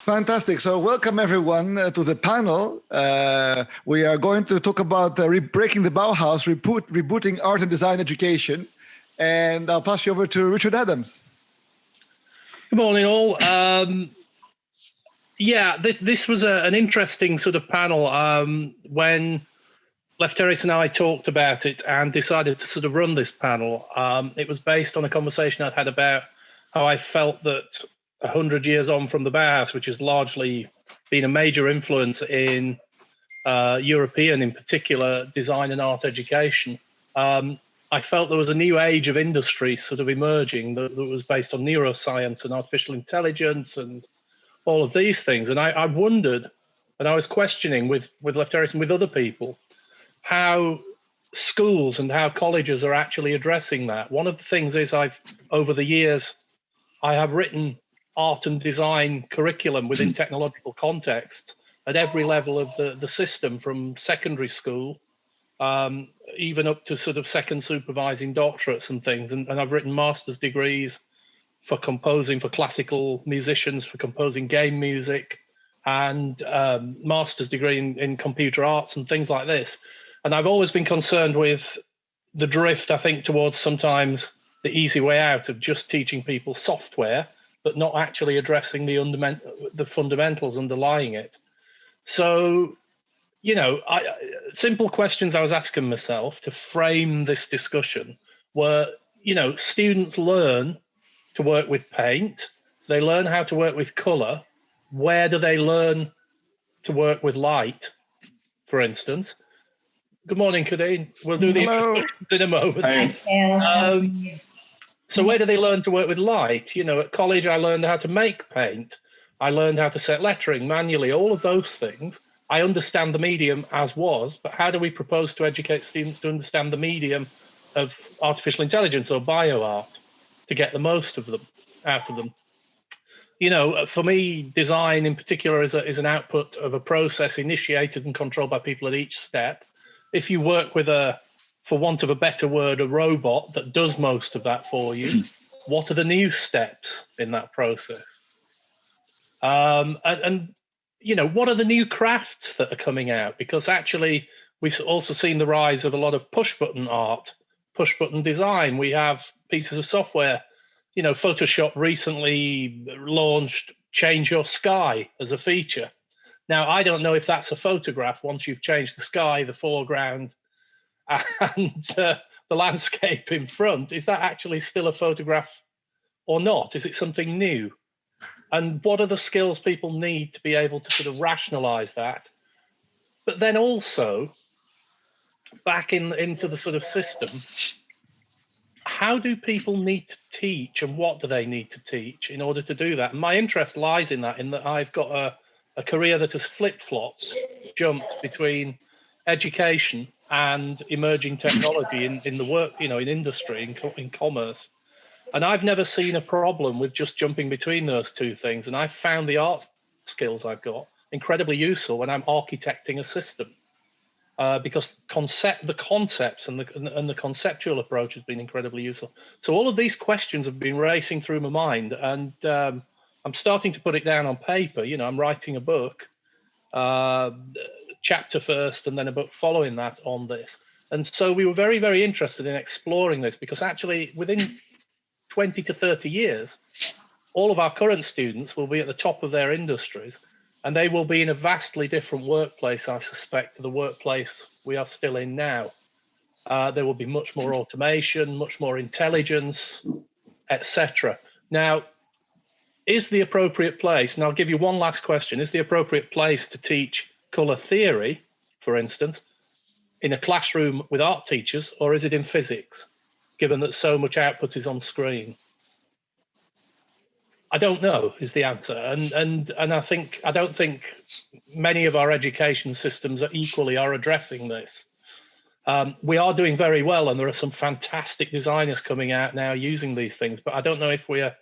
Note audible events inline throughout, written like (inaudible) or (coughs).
Fantastic. So welcome everyone uh, to the panel. Uh, we are going to talk about uh, breaking the Bauhaus, reboot, rebooting art and design education. And I'll pass you over to Richard Adams. Good morning all. Um, yeah, this, this was a, an interesting sort of panel um, when Lefteris and I talked about it and decided to sort of run this panel. Um, it was based on a conversation I'd had about how I felt that 100 years on from the Bauhaus, which has largely been a major influence in uh, European, in particular, design and art education. Um, I felt there was a new age of industry sort of emerging that, that, was based on neuroscience and artificial intelligence and all of these things. And I, I wondered, and I was questioning with with Lefteris and with other people, how schools and how colleges are actually addressing that. One of the things is I've over the years I have written art and design curriculum within (clears throat) technological contexts at every level of the, the system from secondary school um, even up to sort of second supervising doctorates and things. And, and i've written master's degrees for composing for classical musicians for composing game music and um, master's degree in, in computer arts and things like this. And i've always been concerned with the drift i think towards sometimes the easy way out of just teaching people software but not actually addressing the the fundamentals underlying it. So, you know, I, simple questions I was asking myself to frame this discussion were, you know, students learn to work with paint, they learn how to work with color. Where do they learn to work with light, for instance? Good morning, Kadeen. We'll do the Hello. in a moment. Um, so where do they learn to work with light? You know, at college I learned how to make paint. I learned how to set lettering manually, all of those things. I understand the medium as was, but how do we propose to educate students to understand the medium of artificial intelligence or bioart to get the most of them out of them? You know, uh, for me, design in particular is, a, is an output of a process initiated and controlled by people at each step. If you work with a for want of a better word, a robot that does most of that for you. what are the new steps in that process? Um, and, and, you know, what are the new crafts that are coming out? Because actually, we've also seen the rise of a lot of push button art, push button design. We have pieces of software. You know, Photoshop recently launched Change Your Sky as a feature. Now, I don't know if that's a photograph once you've changed the sky, the foreground, and uh, the landscape in front, is that actually still a photograph or not? Is it something new? And what are the skills people need to be able to sort of rationalize that? But then also, back in into the sort of system, how do people need to teach and what do they need to teach in order to do that? And my interest lies in that, in that I've got a, a career that has flip flopped, jumped between education and emerging technology in, in the work, you know, in industry, in, co in commerce. And I've never seen a problem with just jumping between those two things. And I've found the art skills I've got incredibly useful when I'm architecting a system. Uh, because concept the concepts and the and the conceptual approach has been incredibly useful. So all of these questions have been racing through my mind, and um, I'm starting to put it down on paper. You know, I'm writing a book, uh, chapter first and then a book following that on this. And so we were very, very interested in exploring this because actually within (laughs) 20 to 30 years, all of our current students will be at the top of their industries and they will be in a vastly different workplace, I suspect, to the workplace we are still in now. Uh, there will be much more automation, much more intelligence, etc. Now, is the appropriate place, and I'll give you one last question, is the appropriate place to teach color theory, for instance, in a classroom with art teachers, or is it in physics, given that so much output is on screen? I don't know is the answer, and and and I think I don't think many of our education systems are equally are addressing this. Um, we are doing very well, and there are some fantastic designers coming out now using these things, but I don't know if we are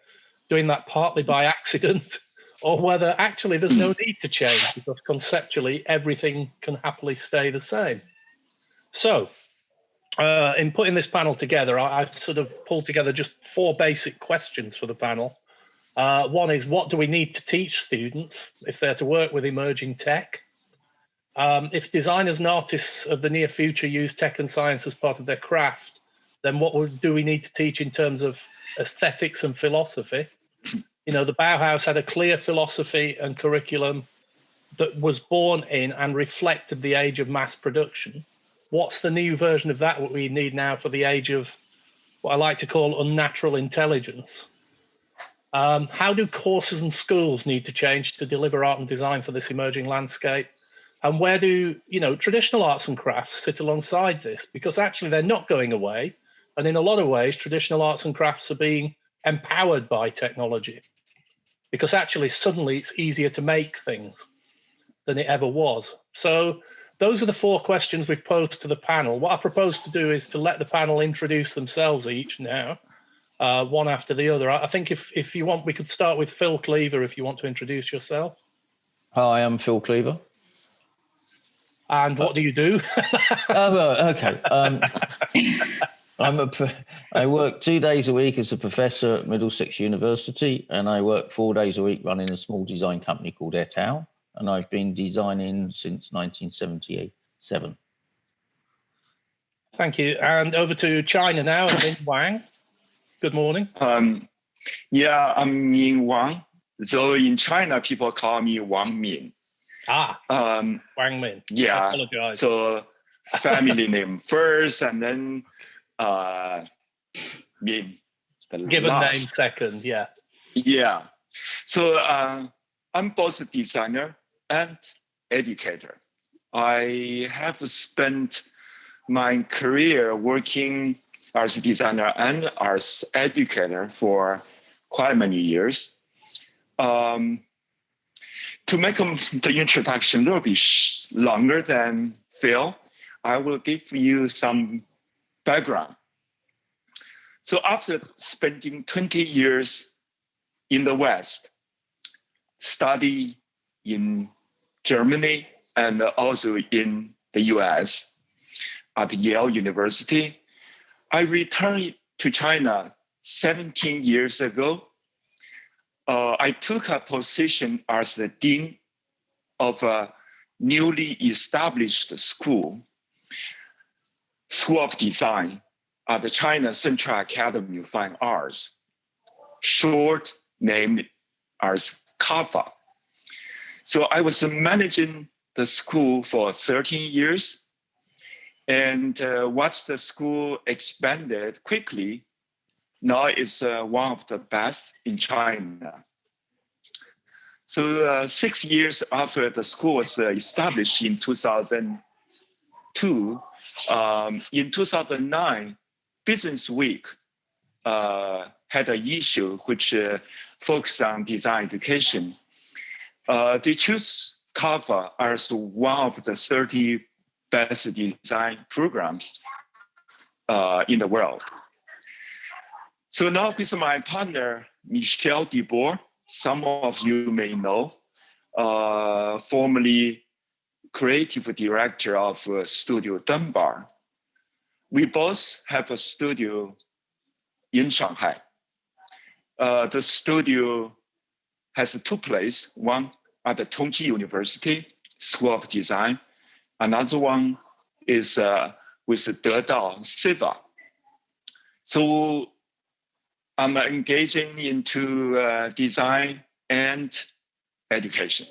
doing that partly by (laughs) accident or whether actually there's no need to change because conceptually everything can happily stay the same. So, uh, in putting this panel together, I, have sort of pulled together just four basic questions for the panel. Uh, one is what do we need to teach students if they're to work with emerging tech? Um, if designers and artists of the near future use tech and science as part of their craft, then what do we need to teach in terms of aesthetics and philosophy? You know, the Bauhaus had a clear philosophy and curriculum that was born in and reflected the age of mass production. What's the new version of that what we need now for the age of what I like to call unnatural intelligence? Um, how do courses and schools need to change to deliver art and design for this emerging landscape? And where do you know traditional arts and crafts sit alongside this? Because actually they're not going away, and in a lot of ways, traditional arts and crafts are being empowered by technology. Because actually, suddenly it's easier to make things than it ever was. So those are the four questions we've posed to the panel. What I propose to do is to let the panel introduce themselves each now, uh, one after the other. I think if, if you want, we could start with Phil Cleaver if you want to introduce yourself. Hi, I'm Phil Cleaver. And what do you do? (laughs) oh, okay. Um, I'm a, I work two days a week as a professor at Middlesex University, and I work four days a week running a small design company called et al and I've been designing since 1977. Thank you. And over to China now, Min Wang. Good morning. Um, yeah, I'm Min Wang. So in China, people call me Wang Min. Ah, um, Wang Min. Yeah. So family name first, and then uh. Given last. name second, yeah. Yeah. So uh, I'm both a designer and educator. I have spent my career working as a designer and as educator for quite many years. Um, to make the introduction a little bit longer than Phil, I will give you some background. So after spending 20 years in the West, study in Germany and also in the US at Yale University. I returned to China 17 years ago. Uh, I took a position as the dean of a newly established school, School of Design at the China Central Academy of Fine Arts, short named as CAFA. So I was managing the school for 13 years and uh, watched the school expanded quickly. Now it's uh, one of the best in China. So uh, six years after the school was uh, established in 2002, um, in 2009, Business Week uh, had an issue which uh, focused on design education uh, they choose CAFA as one of the 30 best design programs uh, in the world. So now with my partner, Michel de Boer, some of you may know, uh, formerly creative director of uh, Studio Dumbar. We both have a studio in Shanghai. Uh, the studio has two places, one at the Tongji University School of Design. Another one is uh, with Dedao Siva. So I'm engaging into uh, design and education.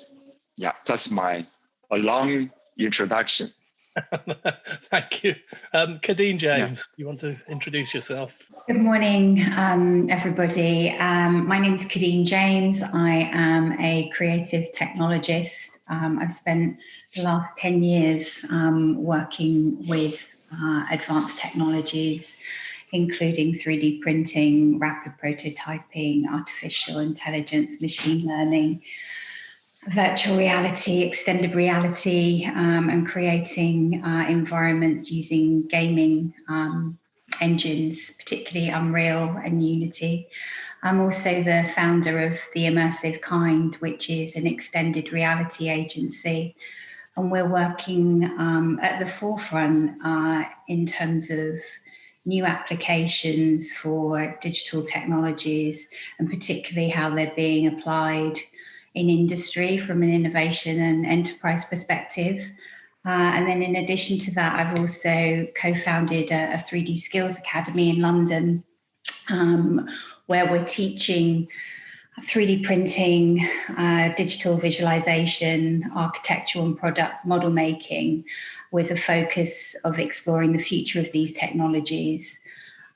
Yeah, that's my a long introduction. (laughs) Thank you. Um, Kadeen James, yeah. you want to introduce yourself? Good morning, um, everybody. Um, my name is Kadeen James. I am a creative technologist. Um, I've spent the last 10 years um, working with uh, advanced technologies, including 3D printing, rapid prototyping, artificial intelligence, machine learning, virtual reality, extended reality, um, and creating uh, environments using gaming um, engines, particularly Unreal and Unity. I'm also the founder of The Immersive Kind, which is an extended reality agency. And we're working um, at the forefront uh, in terms of new applications for digital technologies and particularly how they're being applied in industry from an innovation and enterprise perspective. Uh, and then in addition to that, I've also co-founded a, a, 3D Skills Academy in London, um, where we're teaching 3D printing, uh, digital visualization, architectural and product model making with a focus of exploring the future of these technologies.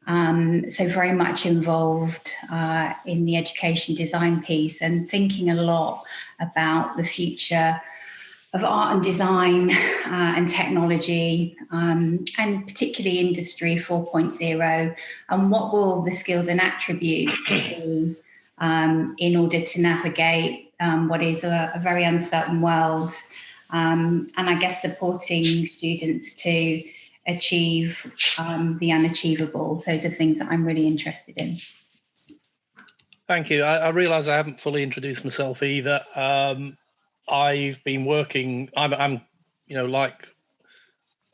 Um, so very much involved uh, in the education design piece and thinking a lot about the future of art and design (laughs) uh, and technology um, and particularly industry 4.0 and what will the skills and attributes be um, in order to navigate um, what is a, a, very uncertain world um, and I guess supporting students to achieve um, the unachievable. Those are things that I'm really interested in. Thank you. I, I realise I haven't fully introduced myself either. Um, I've been working. I'm, I'm, you know, like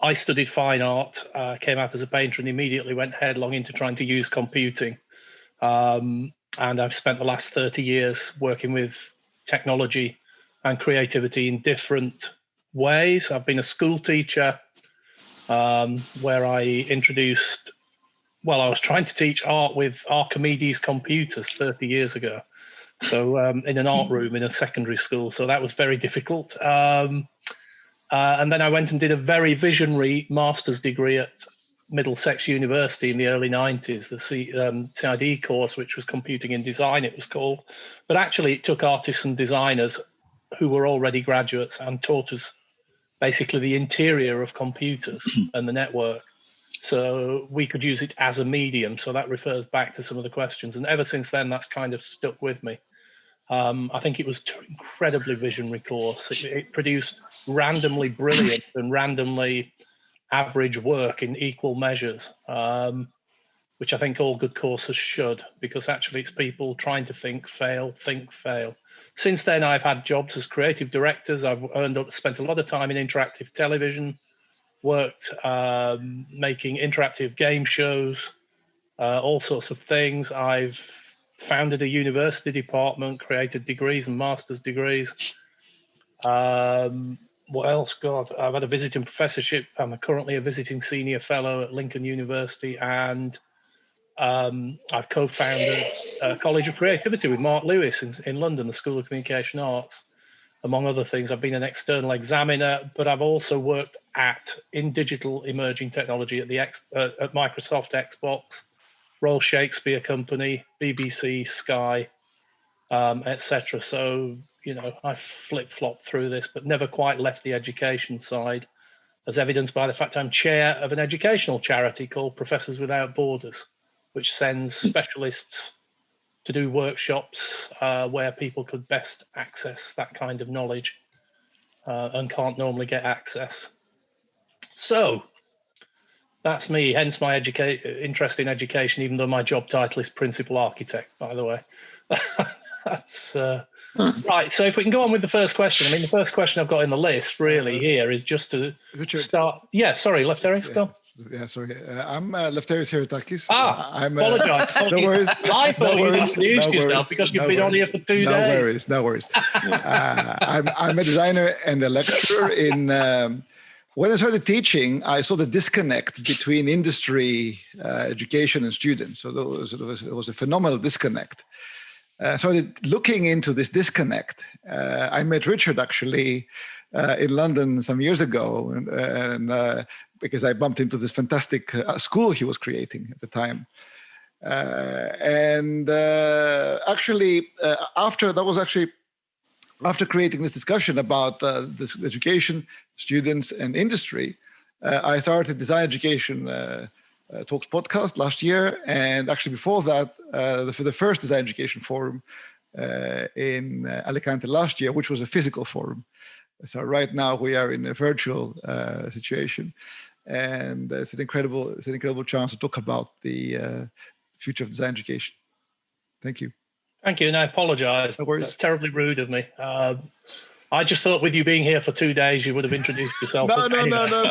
I studied fine art, uh, came out as a painter, and immediately went headlong into trying to use computing. Um, and I've spent the last 30 years working with technology and creativity in different ways. I've been a school teacher um, where I introduced, well, I was trying to teach art with Archimedes computers 30 years ago so um, in an art room in a secondary school. So that was very difficult. Um, uh, and then I went and did a very visionary master's degree at Middlesex University in the early 90s, the C, um, CID course, which was computing in design, it was called. But actually, it took artists and designers who were already graduates and taught us basically the interior of computers (clears throat) and the network. So we could use it as a medium. So that refers back to some of the questions. And ever since then, that's kind of stuck with me. Um, I think it was incredibly visionary course. It, it, produced randomly brilliant (clears throat) and randomly average work in equal measures, um, which I think all good courses should, because actually it's people trying to think, fail, think, fail. Since then, I've had jobs as creative directors. I've earned up, spent a lot of time in interactive television, worked um, making interactive game shows, uh, all sorts of things. I've founded a university department, created degrees and master's degrees. Um, what else? God, I've had a visiting professorship. I'm currently a visiting senior fellow at Lincoln University, and um, I've co-founded a College of Creativity with Mark Lewis in, in London, the School of Communication Arts among other things. I've been an external examiner, but I've also worked at in digital emerging technology at the uh, at Microsoft Xbox, Royal Shakespeare Company, BBC, Sky, um, etc. So you know, I flip flopped through this, but never quite left the education side, as evidenced by the fact I'm chair of an educational charity called Professors Without Borders, which sends specialists to do workshops uh, where people could best access that kind of knowledge uh, and can't normally get access. So that's me, hence my educa- interest in education, even though my job title is principal architect, by the way. (laughs) that's uh, hmm. right. So if we can go on with the first question, I mean, the first question I've got in the list really here is just to Richard, start. Yeah, sorry, Lefteris, go yeah, sorry. Uh, I'm uh, Lefteris Heretakis. Ah, uh, I'm, uh, apologize. (laughs) (laughs) no worries. I thought no you no yourself because you've no been worries. on here for two no days. No worries, no worries. uh, I'm, I'm a designer and a lecturer in. Um, when I started teaching, I saw the disconnect between industry, uh, education, and students. So there was, there was, was a phenomenal disconnect. Uh, so looking into this disconnect. Uh, I met Richard actually uh, in London some years ago, and, and uh, because I bumped into this fantastic uh, school he was creating at the time. Uh, and uh, actually, uh, after that was actually after creating this discussion about uh, this education, students, and industry, uh, I started Design Education Talks podcast last year, and actually before that, the, for the first Design Education Forum in Alicante last year, which was a physical forum. So right now we are in a virtual uh, situation, and it's an incredible it's an incredible chance to talk about the uh, future of design education. Thank you. Thank you, and I apologise. No That's terribly rude of me. Um, I just thought with you being here for two days, you would have introduced yourself. no, no, no, no,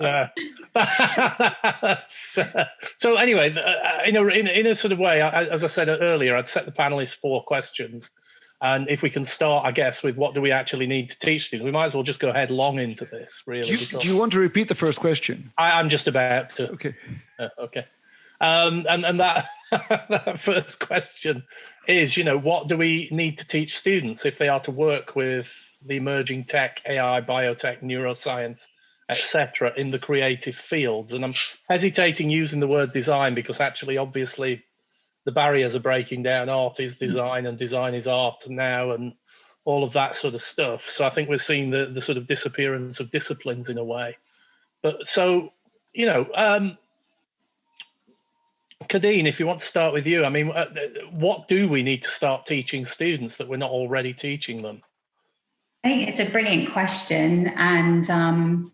(laughs) yeah. (laughs) so anyway, uh, in a, in, in a sort of way, as I said earlier, I'd set the panelists four questions. And if we can start, I guess, with what do we actually need to teach students, we might as well just go headlong into this, really. Do you, do you want to repeat the first question? I, am just about to. Okay. Uh, okay. Um, and, and that, (laughs) that first question is, you know, what do we need to teach students if they are to work with the emerging tech, AI, biotech, neuroscience, etc., in the creative fields? And I'm hesitating using the word design because actually, obviously, the barriers are breaking down. Art is design and design is art now, and all of that sort of stuff. So I think we're seeing the, the sort of disappearance of disciplines in a way. But so, you know, um, Kadeen, if you want to start with you, I mean, uh, what do we need to start teaching students that we're not already teaching them? I think it's a brilliant question. And um,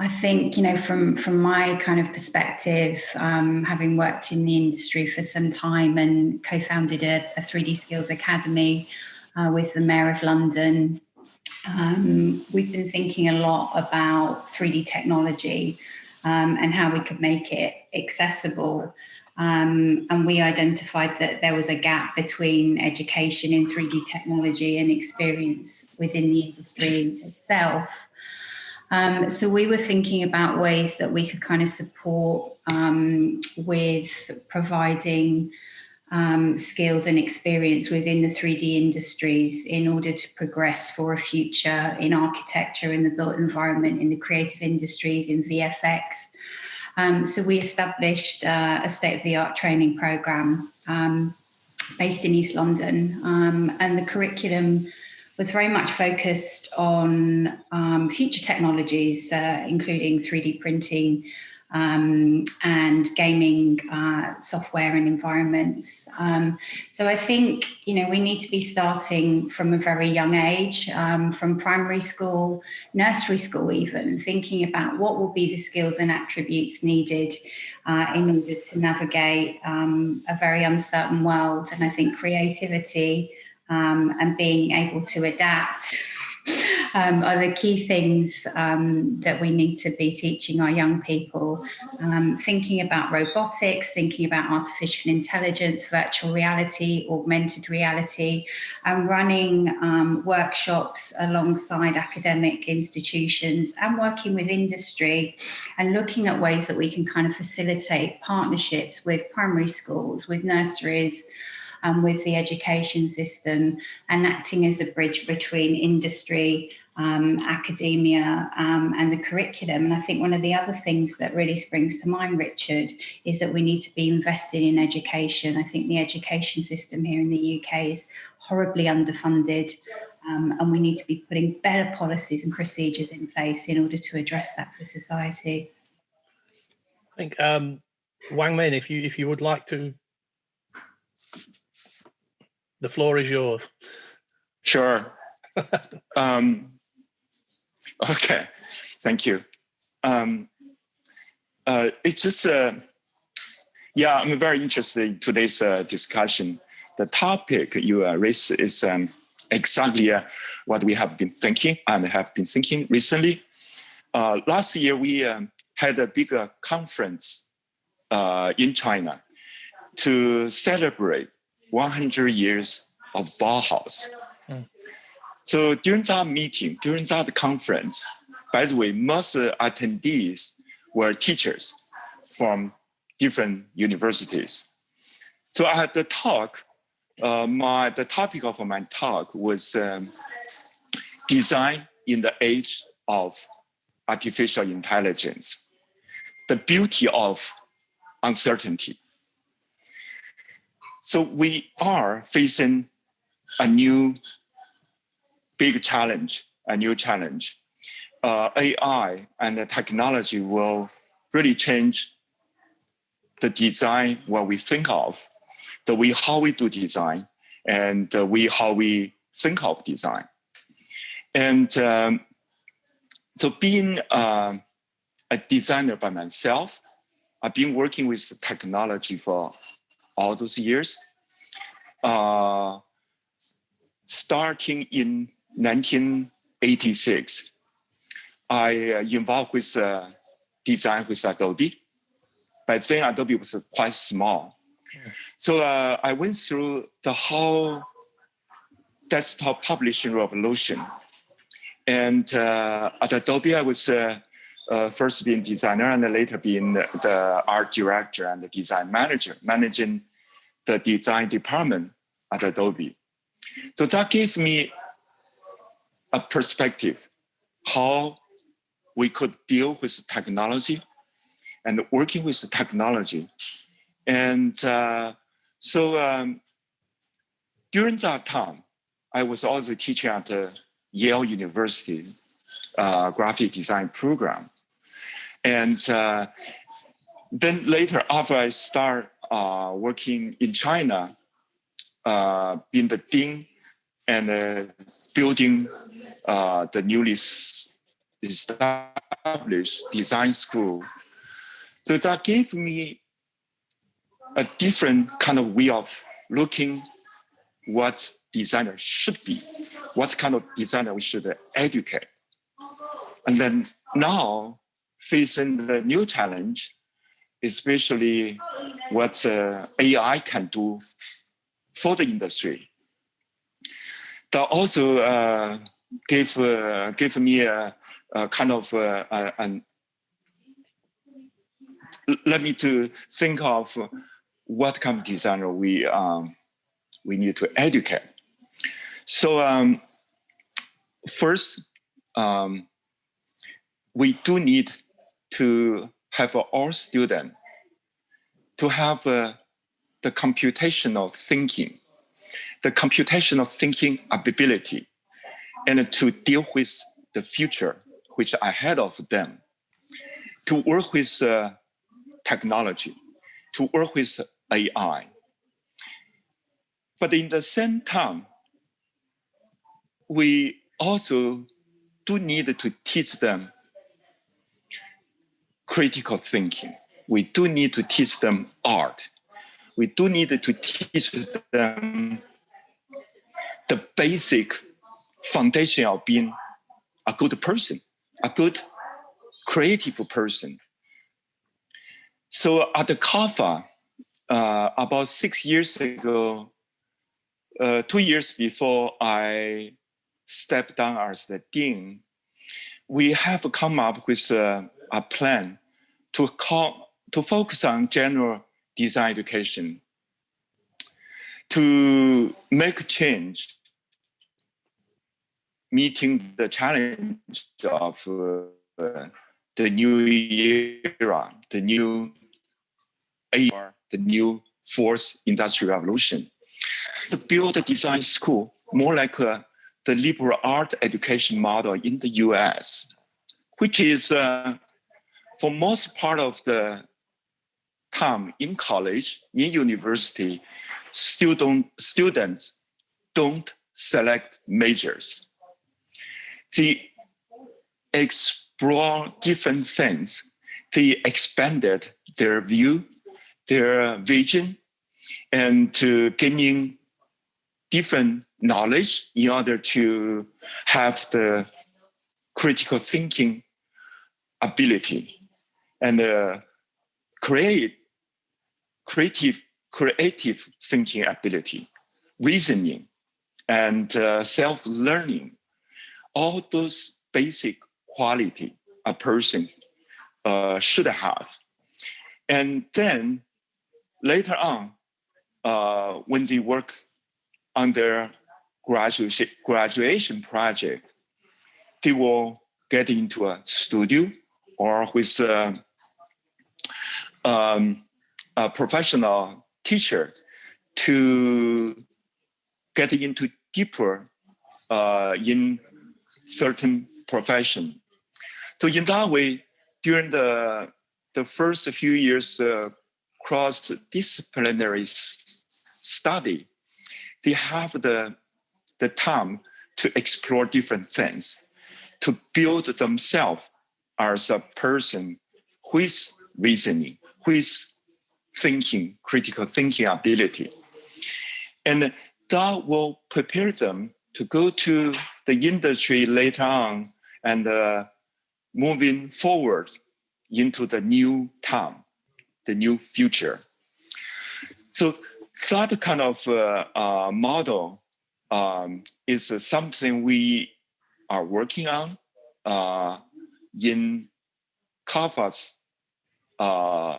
I think, you know, from from my kind of perspective, um, having worked in the industry for some time and co-founded a, a 3D Skills Academy uh, with the Mayor of London, um, we've been thinking a lot about 3D technology um, and how we could make it accessible. Um, and we identified that there was a gap between education in 3D technology and experience within the industry itself. Um, so we were thinking about ways that we could kind of support um, with providing um, skills and experience within the 3D industries in order to progress for a future in architecture, in the built environment, in the creative industries, in VFX. Um, so we established uh, a state-of-the-art training program um, based in East London, um, and the curriculum was very much focused on um, future technologies, uh, including 3D printing um, and gaming uh, software and environments. Um, so I think, you know, we need to be starting from a very young age, um, from primary school, nursery school even, thinking about what will be the skills and attributes needed uh, in order to navigate um, a very uncertain world. And I think creativity, um, and being able to adapt um, are the key things um, that we need to be teaching our young people. Um, thinking about robotics, thinking about artificial intelligence, virtual reality, augmented reality, and running um, workshops alongside academic institutions and working with industry and looking at ways that we can kind of facilitate partnerships with primary schools, with nurseries, um, with the education system and acting as a bridge between industry, um, academia um, and the curriculum. And I think one of the other things that really springs to mind, Richard, is that we need to be invested in education. I think the education system here in the UK is horribly underfunded um, and we need to be putting better policies and procedures in place in order to address that for society. I think um, Wang Min, if you if you would like to the floor is yours. Sure. (laughs) um, okay, thank you. Um, uh, it's just, uh, yeah, I'm very interested in today's uh, discussion. The topic you uh, raised is um, exactly uh, what we have been thinking and have been thinking recently. Uh, last year, we um, had a bigger conference uh, in China to celebrate 100 years of Bauhaus. Mm. So during that meeting, during that conference, by the way, most attendees were teachers from different universities. So I had the talk, uh, my, the topic of my talk was um, design in the age of artificial intelligence, the beauty of uncertainty. So we are facing a new big challenge, a new challenge. Uh, AI and the technology will really change the design what we think of, the way how we do design, and the way how we think of design. And um, so being uh, a designer by myself, I've been working with technology for all those years. Uh, starting in 1986, I uh, involved with uh, design with Adobe. By then, Adobe was quite small. So uh, I went through the whole desktop publishing revolution. And uh, at Adobe, I was uh, uh, first being designer and later being the art director and the design manager, managing the design department at Adobe. So that gave me a perspective how we could deal with technology and working with technology. And uh, so um, during that time, I was also teaching at the Yale University uh, graphic design program. And uh, then later, after I start uh, working in China, uh, being the dean and uh, building uh, the newly established design school. So that gave me a different kind of way of looking what designer should be, what kind of designer we should educate. And then now facing the new challenge, especially what uh, AI can do for the industry. That also uh, gave, uh, gave me a, a kind of uh, an, let me to think of what kind of designer we, um, we need to educate. So um, first, um, we do need to have all students to have uh, the computational thinking, the computational thinking ability, and to deal with the future, which ahead of them, to work with uh, technology, to work with AI. But in the same time, we also do need to teach them critical thinking. We do need to teach them art. We do need to teach them the basic foundation of being a good person, a good creative person. So at the CAFA, uh, about six years ago, uh, two years before I stepped down as the dean, we have come up with a, a plan to, call, to focus on general design education, to make change, meeting the challenge of uh, the new era, the new era, the new fourth industrial revolution. To build a design school more like a, the liberal art education model in the US, which is uh, for most part of the time in college, in university, student, students don't select majors. They explore different things. They expanded their view, their vision, and to gaining different knowledge in order to have the critical thinking ability and uh, create creative creative thinking ability, reasoning, and uh, self-learning, all those basic quality a person uh, should have. And then later on, uh, when they work on their graduation, graduation project, they will get into a studio or with uh, um, a professional teacher to get into deeper uh, in certain profession. So in that way, during the, the first few years uh, cross-disciplinary study, they have the, the time to explore different things, to build themselves as a person who is reasoning, with thinking, critical thinking ability. And that will prepare them to go to the industry later on and uh, moving forward into the new time, the new future. So that kind of uh, uh, model um, is uh, something we are working on uh, in CAFA's uh,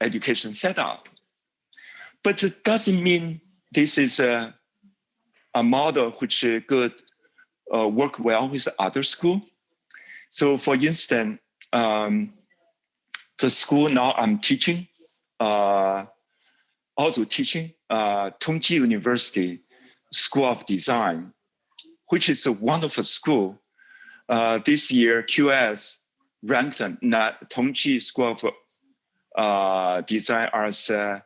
education setup. But it doesn't mean this is a, a model which could uh, work well with other school. So for instance, um, the school now I'm teaching, uh, also teaching uh, Tongji University School of Design, which is a wonderful school. Uh, this year, QS ranked Tongji School of uh, Design as uh,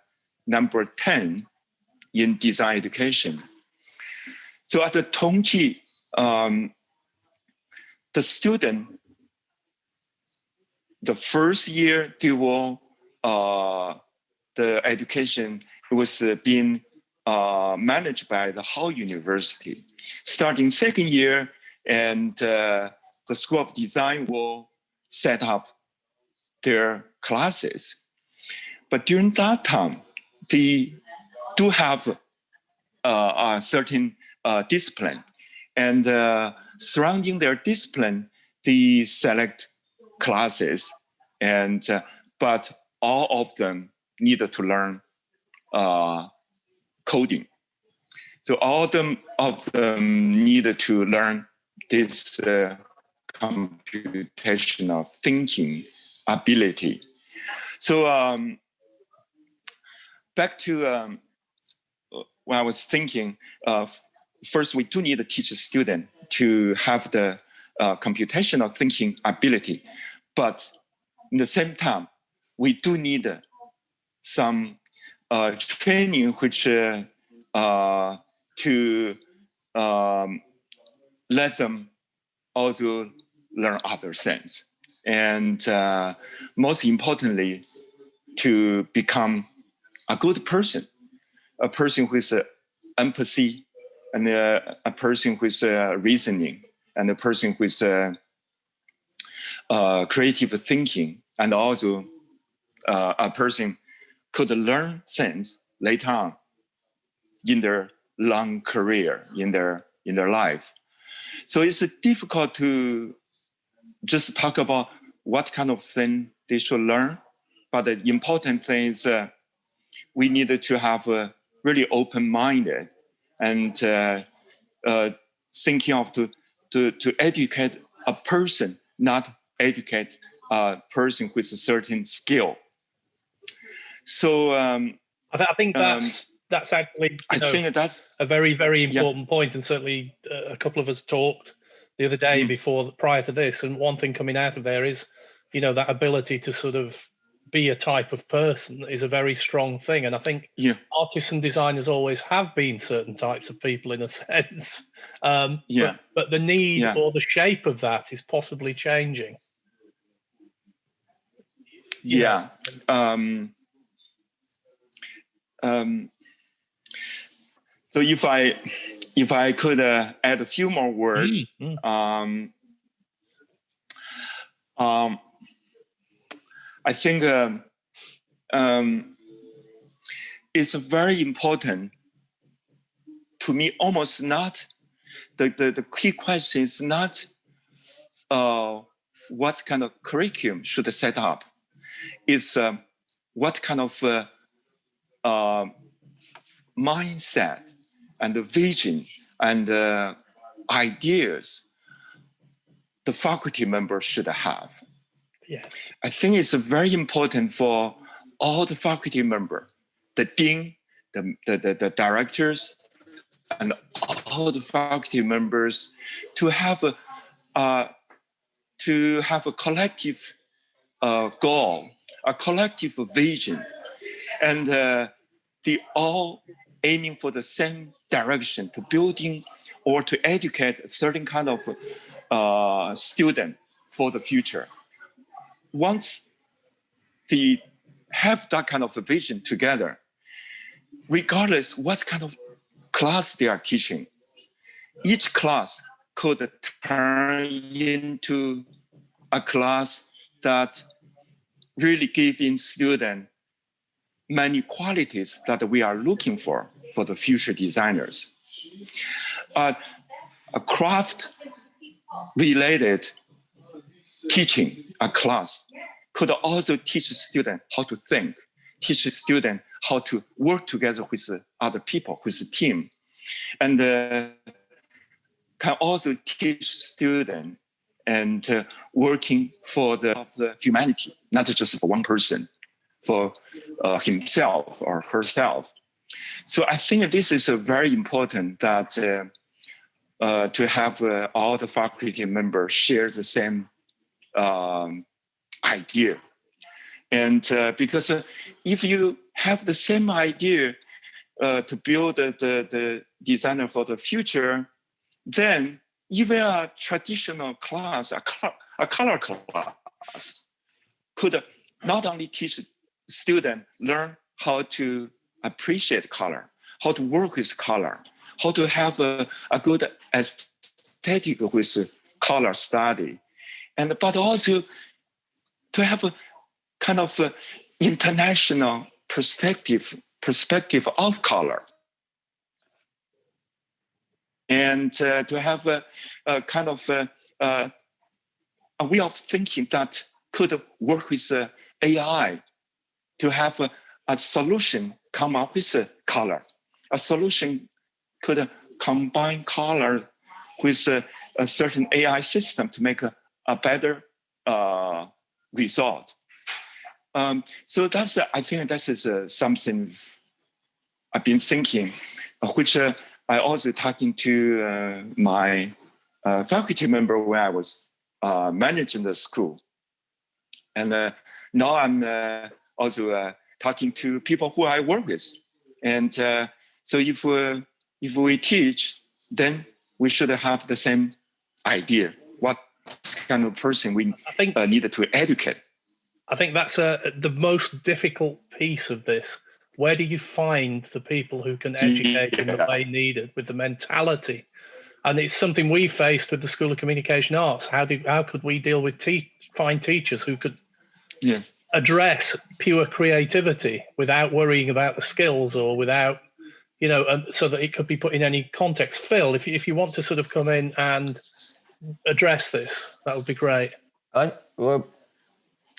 number 10 in design education. So at the Tongji, um, the student, the first year they will, uh, the education was uh, being uh, managed by the Hall University. Starting second year, and uh, the School of Design will set up their classes. But during that time, they do have uh, a certain uh, discipline. And uh, surrounding their discipline, they select classes. And but all of them needed to learn uh, coding. So all of them of them needed to learn this uh, computational thinking ability. So um, back to um, when I was thinking, uh, first we do need to teach a student to have the uh, computational thinking ability, but in the same time, we do need some uh, training which uh, uh, to um, let them also learn other things. And uh, most importantly, to become a good person, a person with uh, empathy, and uh, a person with uh, reasoning, and a person with uh, uh, creative thinking, and also a person could learn things later on in their long career, in their in their life. So it's difficult to just talk about what kind of thing they should learn, but the important thing is we need to have a really open-minded and uh, uh, thinking of to, to, to educate a person, not educate a person with a certain skill. So um, I, th I, think that's um, that's actually I know, think that's a very very important yeah. point, and certainly uh, a couple of us talked the other day mm. before prior to this, and one thing coming out of there is, you know, that ability to sort of be a type of person is a very strong thing. And I think yeah. artists and designers always have been certain types of people in a (laughs) sense. Um, yeah. But, but the need yeah. or the shape of that is possibly changing. Yeah. Um, um, so if I if I could uh, add a few more words, mm -hmm. um, um, I think um, um, it's very important to me, almost not, the, the, the key question is not uh, what kind of curriculum should set up. It's uh, what kind of uh, uh, mindset and the vision and uh, ideas the faculty members should have. Yes. I think it's very important for all the faculty member, the dean, the, the, the, the directors, and all the faculty members to have a uh, to have a collective uh, goal, a collective vision, and uh, they all aiming for the same direction to building or to educate a certain kind of uh, student for the future. Once they have that kind of vision together, regardless what kind of class they are teaching, each class could turn into a class that really giving students many qualities that we are looking for for the future designers. Uh, a craft related teaching a class could also teach students how to think, teach students how to work together with other people, with the team, and uh, can also teach students and uh, working for the, the humanity, not just for one person, for uh, himself or herself. So I think this is very important that uh, uh, to have uh, all the faculty members share the same um, idea. And uh, because if you have the same idea to build the, the, the designer for the future, then even a traditional class, a color, a color class, could not only teach students learn how to appreciate color, how to work with color, how to have a, a good aesthetic with color study, and but also to have a kind of a international perspective perspective of color. And uh, to have a, a kind of a, a, way of thinking that could work with uh, AI to have a, a solution come up with a color. A solution could combine color with a, a certain AI system to make a, a better uh, result. Um, so that's, I think that is uh, something I've been thinking, uh, which uh, I also talking to uh, my uh, faculty member when I was uh, managing the school. And uh, now I'm uh, also uh, talking to people who I work with. And uh, so if, uh, if we teach, then we should have the same idea, what kind of person we I think, uh, needed to educate. I think that's the most difficult piece of this where do you find the people who can educate yeah. in the way needed with the mentality? And it's something we faced with the School of Communication Arts. How do how could we deal with te- find teachers who could yeah. Address pure creativity without worrying about the skills or without you know, and so that it could be put in any context. Phil, if you, if you want to sort of come in and address this, that would be great. I well,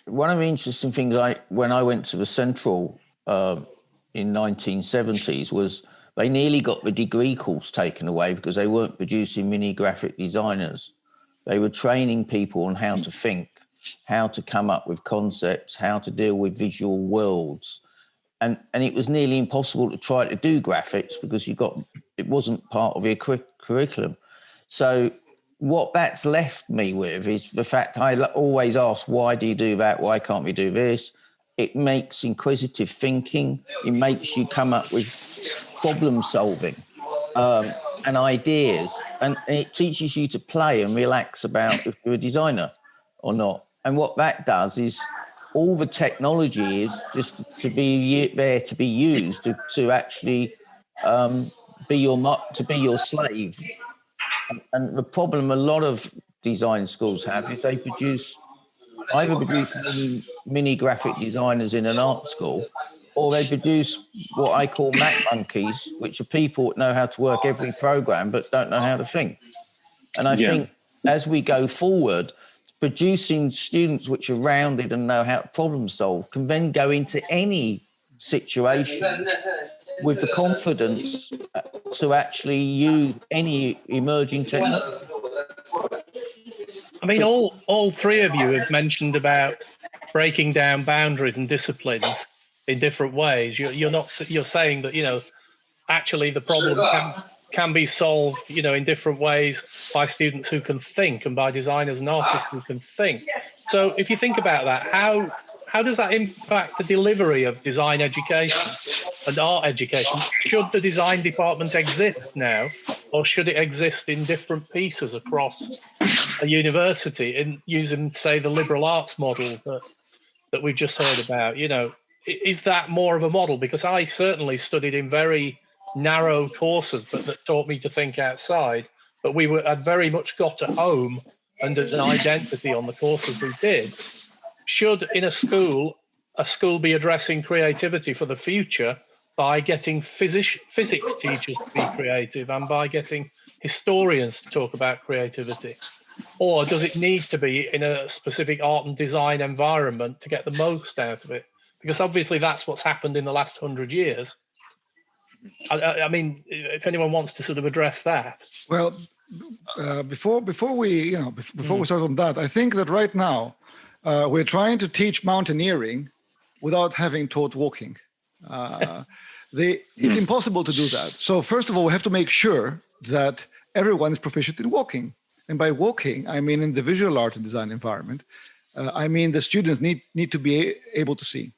one of the interesting things I when I went to the central um, in 1970s was they nearly got the degree course taken away because they weren't producing mini graphic designers. They were training people on how to think, how to come up with concepts, how to deal with visual worlds. And, and it was nearly impossible to try to do graphics because you got it wasn't part of your curriculum. So what that's left me with is the fact I always ask, why do you do that? Why can't we do this? it makes inquisitive thinking. It makes you come up with problem solving um, and ideas, and, and, it teaches you to play and relax about if you're a designer or not. And what that does is all the technology is just to be there to be used to, to actually um, be your to be your slave. And, and the problem a lot of design schools have is they produce either produce mini, mini graphic designers in an art school, or they produce what I call Mac monkeys, which are people that know how to work every program but don't know how to think. And I yeah. think as we go forward, producing students which are rounded and know how to problem solve can then go into any situation with the confidence to actually use any emerging technology. I mean, all all three of you have mentioned about breaking down boundaries and disciplines in different ways. You're, you're not you're saying that you know actually the problem can, can be solved you know in different ways by students who can think and by designers and artists who can think. So if you think about that, how how does that impact the delivery of design education and art education? Should the design department exist now or should it exist in different pieces across a university in using, say, the liberal arts model that that we've just heard about? You know, is that more of a model? Because I certainly studied in very narrow courses, but that taught me to think outside. But we were had very much got at home and an identity on the courses we did. should in a school a school be addressing creativity for the future by getting physics physics teachers to be creative and by getting historians to talk about creativity? Or does it need to be in a specific art and design environment to get the most out of it? Because obviously that's what's happened in the last hundred years. I, I, mean, if anyone wants to sort of address that. Well, uh, before before we you know before mm. we start on that, I think that right now uh, we're trying to teach mountaineering without having taught walking. Uh, (laughs) they, it's impossible to do that. So first of all, we have to make sure that everyone is proficient in walking. And by walking, I mean in the visual art and design environment, uh, I mean the students need, need to be able to see.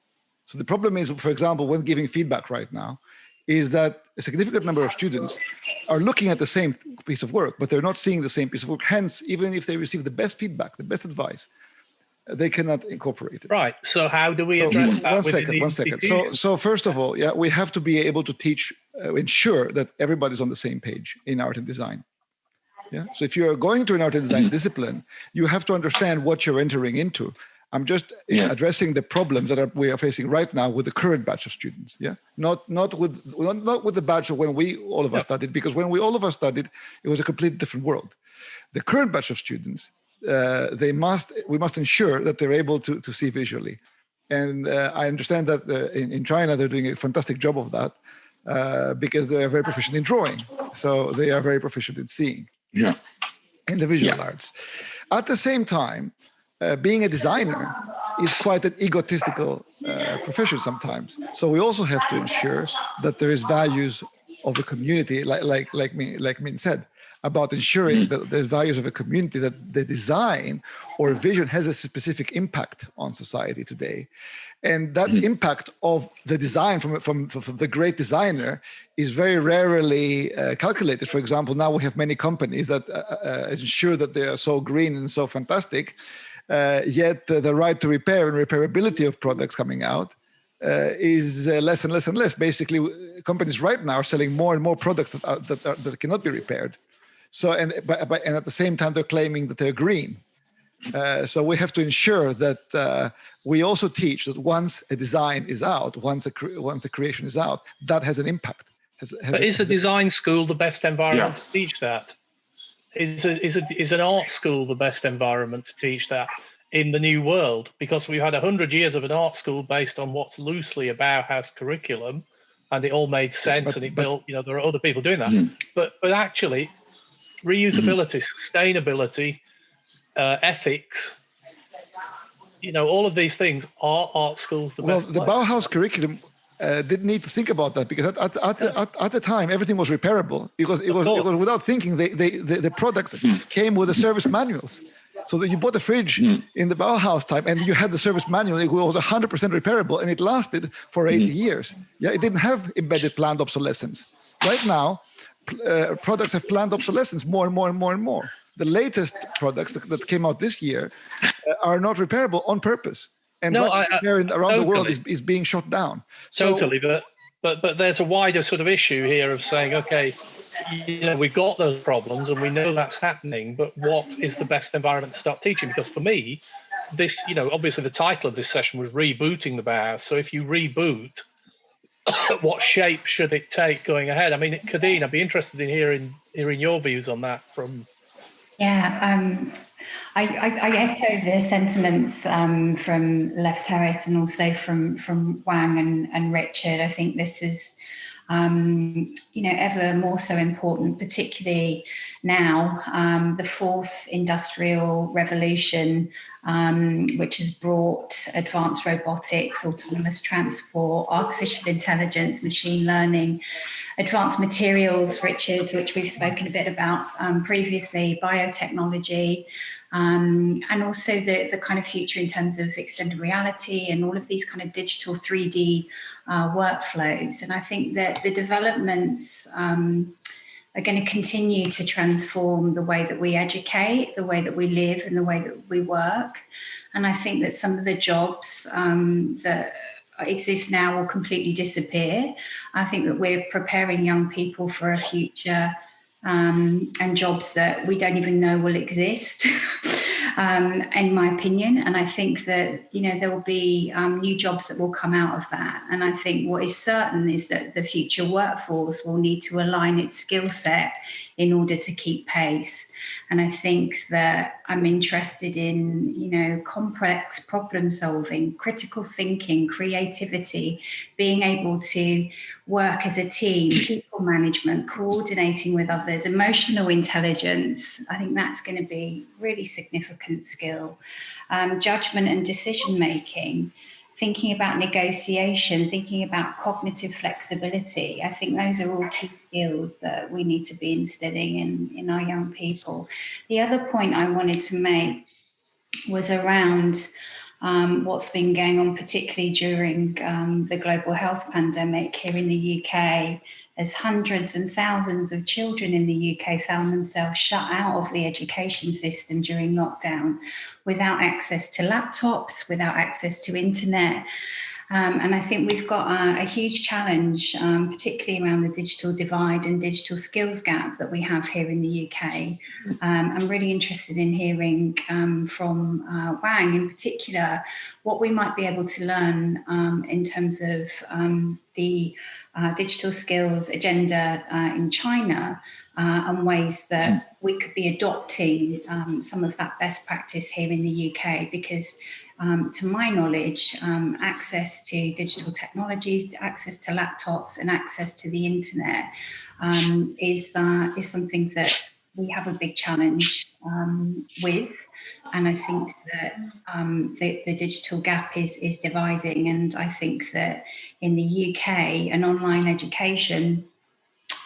So the problem is, for example, when giving feedback right now, is that a significant number of students are looking at the same piece of work, but they're not seeing the same piece of work. Hence, even if they receive the best feedback, the best advice, they cannot incorporate it. Right. So how do we address so, that? One second, one second. So, so first of all, yeah, we have to be able to teach, uh, ensure that everybody's on the same page in art and design. Yeah. So if you are going to an art and design mm -hmm. discipline, you have to understand what you're entering into. I'm just yeah. addressing the problems that are, we are facing right now with the current batch of students. Yeah, not not with not, not with the batch of when we all of us studied, because when we all of us studied, it was a completely different world. The current batch of students uh, they must we must ensure that they're able to to see visually and uh, i understand that uh, in, in china they're doing a fantastic job of that uh, because they are very proficient in drawing so they are very proficient in seeing yeah in the visual yeah. arts at the same time uh, being a designer is quite an egotistical uh, profession sometimes so we also have to ensure that there is values of the community like like like me like min said about ensuring mm. that the values of a community that the design or vision has a specific impact on society today and that mm. impact of the design from, from, from, the great designer is very rarely uh, calculated for example now we have many companies that uh, uh, ensure that they are so green and so fantastic uh, yet the right to repair and repairability of products coming out uh, is uh, less and less and less. Basically, companies right now are selling more and more products that, are, that, are, that cannot be repaired. So, and, but, but, and at the same time, they're claiming that they're green. Uh, so we have to ensure that uh, we also teach that once a design is out, once a once a creation is out, that has an impact. Has, has but a, is a design a, school the best environment yeah. to teach that? Is a, is a, is an art school the best environment to teach that in the new world? Because we've had a hundred years of an art school based on what's loosely a Bauhaus curriculum, and it all made sense, but, and it but, built. You know, there are other people doing that, mm. but but actually, reusability, sustainability, uh, ethics, you know, all of these things are art schools. The well, the Bauhaus curriculum uh, didn't need to think about that because at, at, at, the, at, at, the time everything was repairable. It was it was, it was without thinking. They, they, the, the products hmm. came with the service manuals. So that you bought a fridge mm. in the Bauhaus time and you had the service manual, it was 100% repairable and it lasted for 80 mm. years. Yeah, it didn't have embedded planned obsolescence. Right now, uh, products have planned obsolescence more and more and more and more. The latest products that, that came out this year uh, are not repairable on purpose. And no, I, I, around totally. the world is, is being shot down. So, totally, but but but there's a wider sort of issue here of saying, okay, you know, we've got those problems and we know that's happening, but what is the best environment to start teaching? Because for me, this, you know, obviously the title of this session was rebooting the Bauhaus. So if you reboot, (coughs) what shape should it take going ahead? I mean, Kadeen, I'd be interested in hearing hearing your views on that from. Yeah, um, I, I, I, echo the sentiments um, from Lefteris and also from from Wang and, and Richard. I think this is um, you know, ever more so important, particularly now, um, the fourth industrial revolution, um, which has brought advanced robotics, autonomous transport, artificial intelligence, machine learning, advanced materials, Richard, which we've spoken a bit about um, previously, biotechnology, um, and also the, the kind of future in terms of extended reality and all of these kind of digital 3D uh, workflows. And I think that the developments um, are going to continue to transform the way that we educate, the way that we live and the way that we work. And I think that some of the jobs um, that exist now will completely disappear. I think that we're preparing young people for a future um, and jobs that we don't even know will exist. (laughs) um, in my opinion. And I think that, you know, there will be um, new jobs that will come out of that. And I think what is certain is that the future workforce will need to align its skill set in order to keep pace. And I think that I'm interested in, you know, complex problem solving, critical thinking, creativity, being able to work as a team, (clears throat) people management, coordinating with others, emotional intelligence. I think that's going to be really significant skill. Um, judgment and decision making thinking about negotiation, thinking about cognitive flexibility. I think those are all key skills that we need to be instilling in, in our young people. The other point I wanted to make was around um, what's been going on, particularly during um, the global health pandemic here in the UK, as hundreds and thousands of children in the UK found themselves shut out of the education system during lockdown without access to laptops, without access to internet. Um, and I think we've got a, a huge challenge, um, particularly around the digital divide and digital skills gap that we have here in the UK. Um, I'm really interested in hearing um, from uh, Wang in particular, what we might be able to learn um, in terms of um, the uh, digital skills agenda uh, in China uh, and ways that we could be adopting um, some of that best practice here in the UK because um, to my knowledge, um, access to digital technologies, access to laptops and access to the internet um, is, uh, is something that we have a big challenge um, with. And I think that um, the, the, digital gap is, is dividing. And I think that in the UK, an online education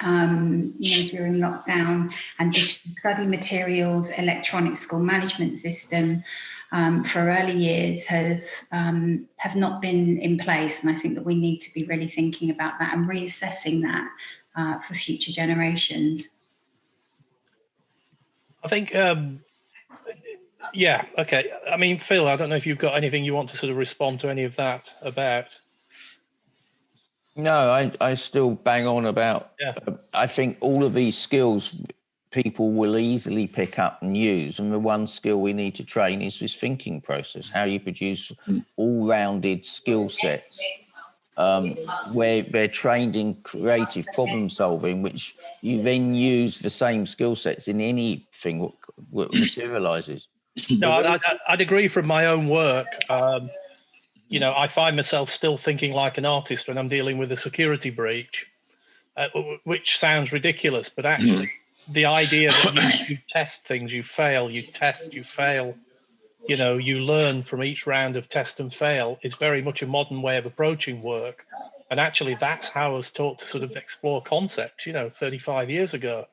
um, you know, during lockdown and study materials, electronic school management system um, for early years have um, have not been in place. And I think that we need to be really thinking about that and reassessing that uh, for future generations. I think, um, yeah, okay. I mean, Phil, I don't know if you've got anything you want to sort of respond to any of that about. No, I, I still bang on about. Yeah. Uh, I think all of these skills people will easily pick up and use. And the one skill we need to train is this thinking process, how you produce all-rounded skill sets um, where they're trained in creative problem solving, which you then use the same skill sets in anything that materializes. No, I, would agree from my own work. Um, you know, I find myself still thinking like an artist when I'm dealing with a security breach, uh, which sounds ridiculous, but actually, the idea that you, (coughs) you test things, you fail, you test, you fail, you know, you learn from each round of test and fail is very much a modern way of approaching work. And actually, that's how I was taught to sort of explore concepts, you know, 35 years ago.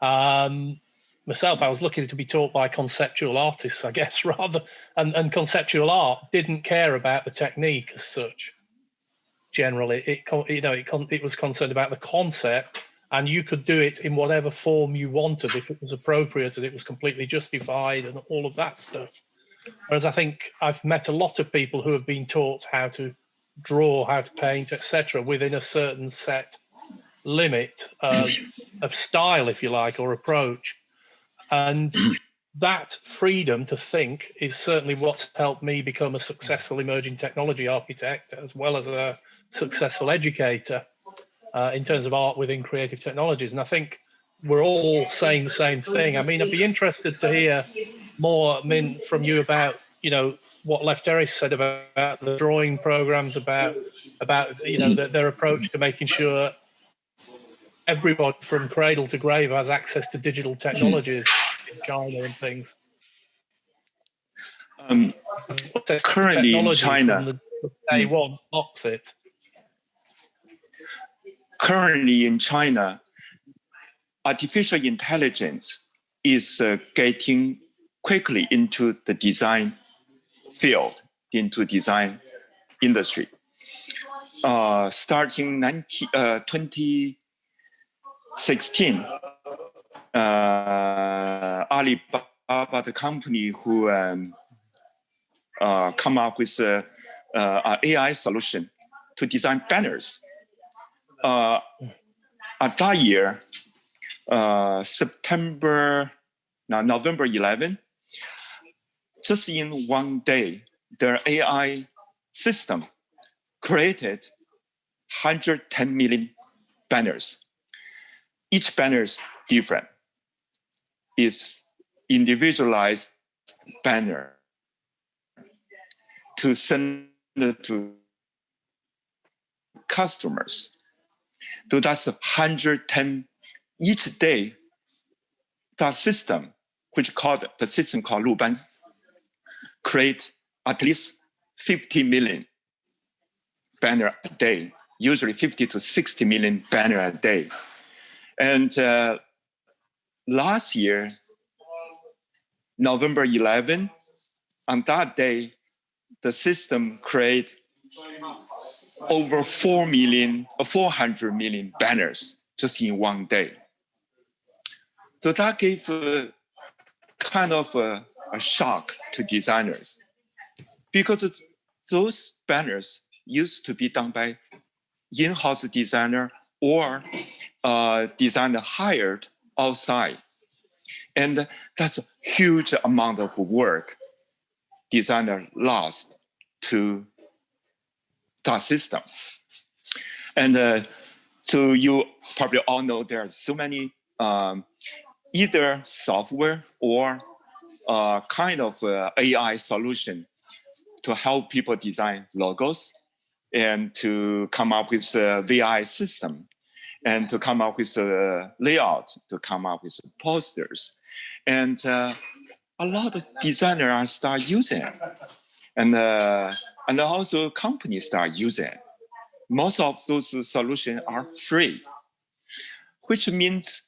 Um, myself, I was lucky to be taught by conceptual artists, I guess, (laughs) rather, and, and conceptual art didn't care about the technique as such. Generally, it, you know, it, it was concerned about the concept and you could do it in whatever form you wanted if it was appropriate and it was completely justified and all of that stuff. Whereas I think I've met a lot of people who have been taught how to draw, how to paint, etc., within a certain set limit of, of style, if you like, or approach. And that freedom to think is certainly what's helped me become a successful emerging technology architect as well as a successful educator uh, in terms of art within creative technologies. And I think we're all saying the same thing. I mean, I'd be interested to hear more, I mean, from you about, you know, what Left Lefteris said about, about the drawing programs, about, about you know, the, their approach to making sure everybody from cradle to grave has access to digital technologies in China and things. Um, currently in China, day one opposite currently in China, artificial intelligence is uh, getting quickly into the design field, into design industry. Uh, starting 19, uh, 2016, uh, Alibaba, the company who um, uh, come up with a AI solution to design banners uh, at that year, uh, September, no, November 11, just in one day, their AI system created 110 million banners. Each banner is different. It's individualized banner to send to customers. So that's 110 each day. That system, which called the system called Luban, create at least 50 million banner a day, usually 50 to 60 million banner a day. And uh, last year, November 11, on that day, the system create over 4 million, uh, 400 million banners just in one day. So that gave a, kind of a, a shock to designers because those banners used to be done by in-house designer or uh, designer hired outside. And that's a huge amount of work designer lost to that system. And uh, so you probably all know there are so many um, either software or uh, kind of uh, AI solution to help people design logos and to come up with a VI system and to come up with a layout, to come up with posters. And uh, a lot of designers start using. And, uh, and also companies start using. Most of those solutions are free, which means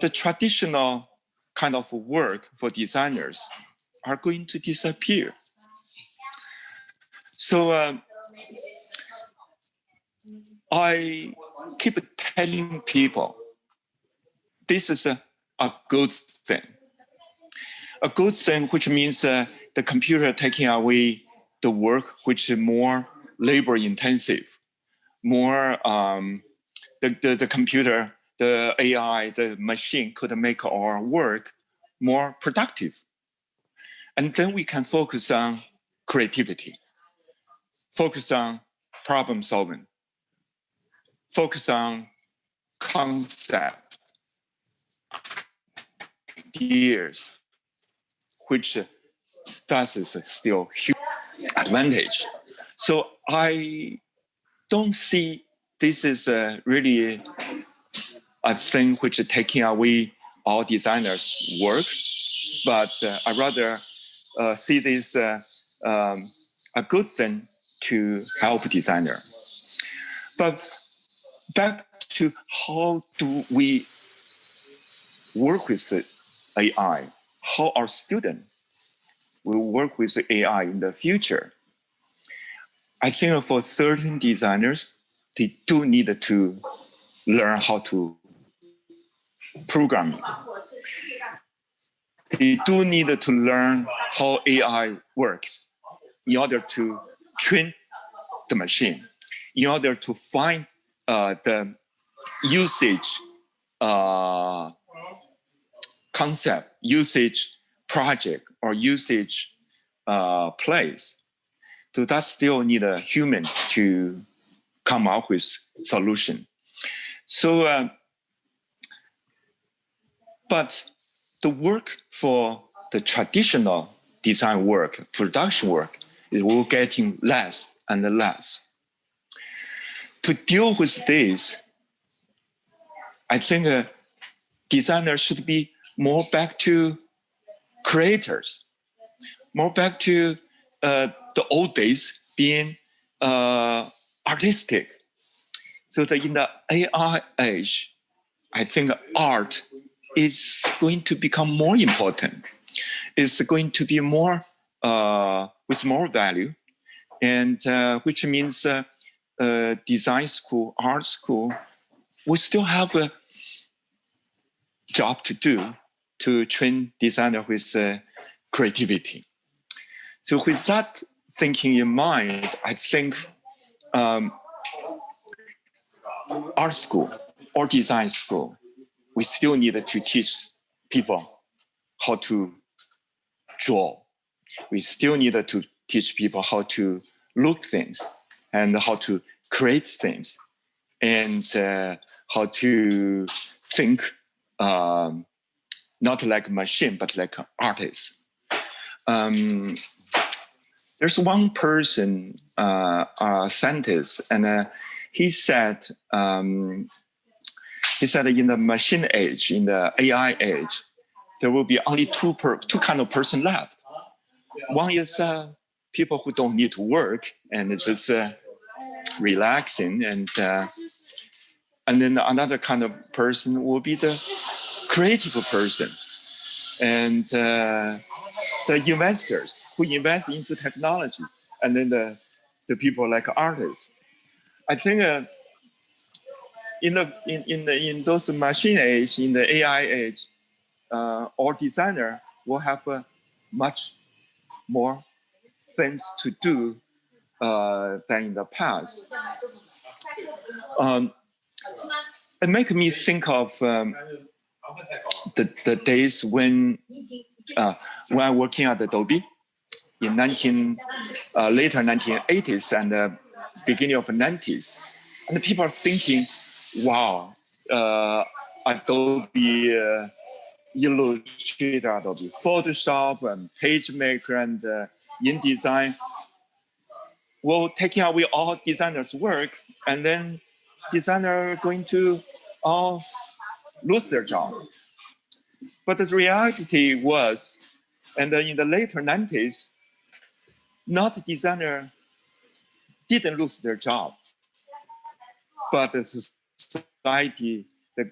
the traditional kind of work for designers are going to disappear. So uh, I keep telling people, this is a, a good thing. A good thing, which means uh, the computer taking away the work which is more labor intensive, more um, the, the, the computer, the AI, the machine could make our work more productive. And then we can focus on creativity, focus on problem solving, focus on concept, ideas, which that is still huge advantage. So I don't see this is a really a thing which is taking away all designers' work, but uh, I rather uh, see this uh, um, a good thing to help designer. But back to how do we work with AI? How our students will work with AI in the future? I think for certain designers, they do need to learn how to program. They do need to learn how AI works in order to train the machine, in order to find uh, the usage uh, concept, usage project, or usage uh, place. So that still need a human to come up with solution. So, uh, but the work for the traditional design work, production work, is will getting less and less. To deal with this, I think a designer should be more back to creators, more back to uh, the old days being uh, artistic. So that in the AI age, I think art is going to become more important. It's going to be more uh, with more value, and uh, which means uh, design school, art school, we still have a job to do to train designer with uh, creativity. So with that thinking in mind, I think um, art school or design school, we still need to teach people how to draw, we still need to teach people how to look things and how to create things and uh, how to think um, not like a machine, but like an artist. Um, there's one person, uh, a scientist, and uh, he said, um, he said in the machine age, in the AI age, there will be only two per, two kind of person left. One is uh, people who don't need to work and it's just uh, relaxing, and uh, and then another kind of person will be the creative person and uh, the investors who invest into technology, and then the the people like artists. I think uh, in the in in the in those machine age, in the AI age, uh, all designer will have much more things to do than in the past. Um, it makes me think of um, the, the days when uh, when I working at Adobe in 19 uh, later 1980s and uh, beginning of 90s, and people are thinking, "Wow, uh, Adobe uh, Illustrator, Adobe Photoshop, and PageMaker, and uh, InDesign will taking away all designers' work, and then designer going to all lose their job. But the reality was, and in the later 90s, not designer didn't lose their job, but the society, the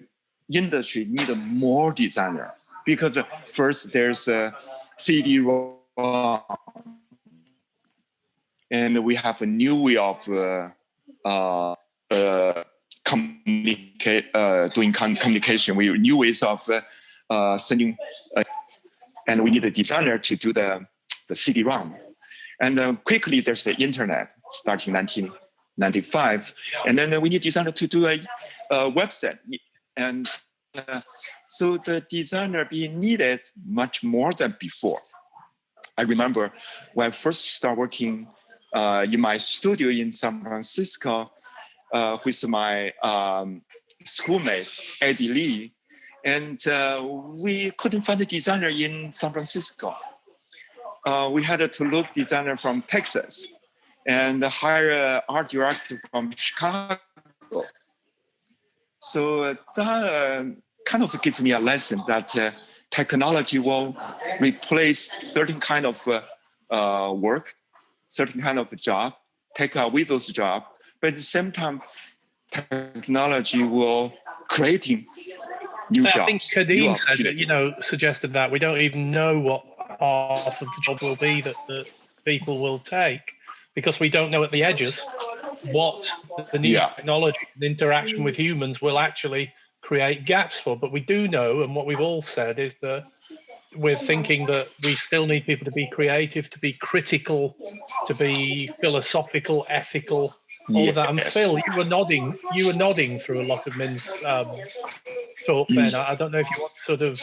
industry needed more designer because uh, first there's a CD-ROM, and we have a new way of uh, uh, uh, communicate, uh, doing com communication with new ways of uh, uh, sending, and we need a designer to do the, the CD-ROM. And quickly there's the internet starting 1995. And then we need designer to do a, a website. And so the designer being needed much more than before. I remember when I first started working uh, in my studio in San Francisco, uh, with my um, schoolmate, Eddie Lee. And uh, we couldn't find a designer in San Francisco. Uh, we had to look designer from Texas and hire an art director from Chicago. So that uh, kind of gave me a lesson that uh, technology will replace certain kind of work, certain kind of job, take away those jobs, but at the same time, technology will creating new I jobs. I think Kadeen said, you know, suggested that we don't even know what half of the job will be that, that people will take because we don't know at the edges what the new yeah. technology and interaction with humans will actually create gaps for. But we do know, and what we've all said is that we're thinking that we still need people to be creative, to be critical, to be philosophical, ethical, all yes. of that. And Phil, you were nodding. You were nodding through a lot of Min's um, thought. Then I, I don't know if you want to sort of.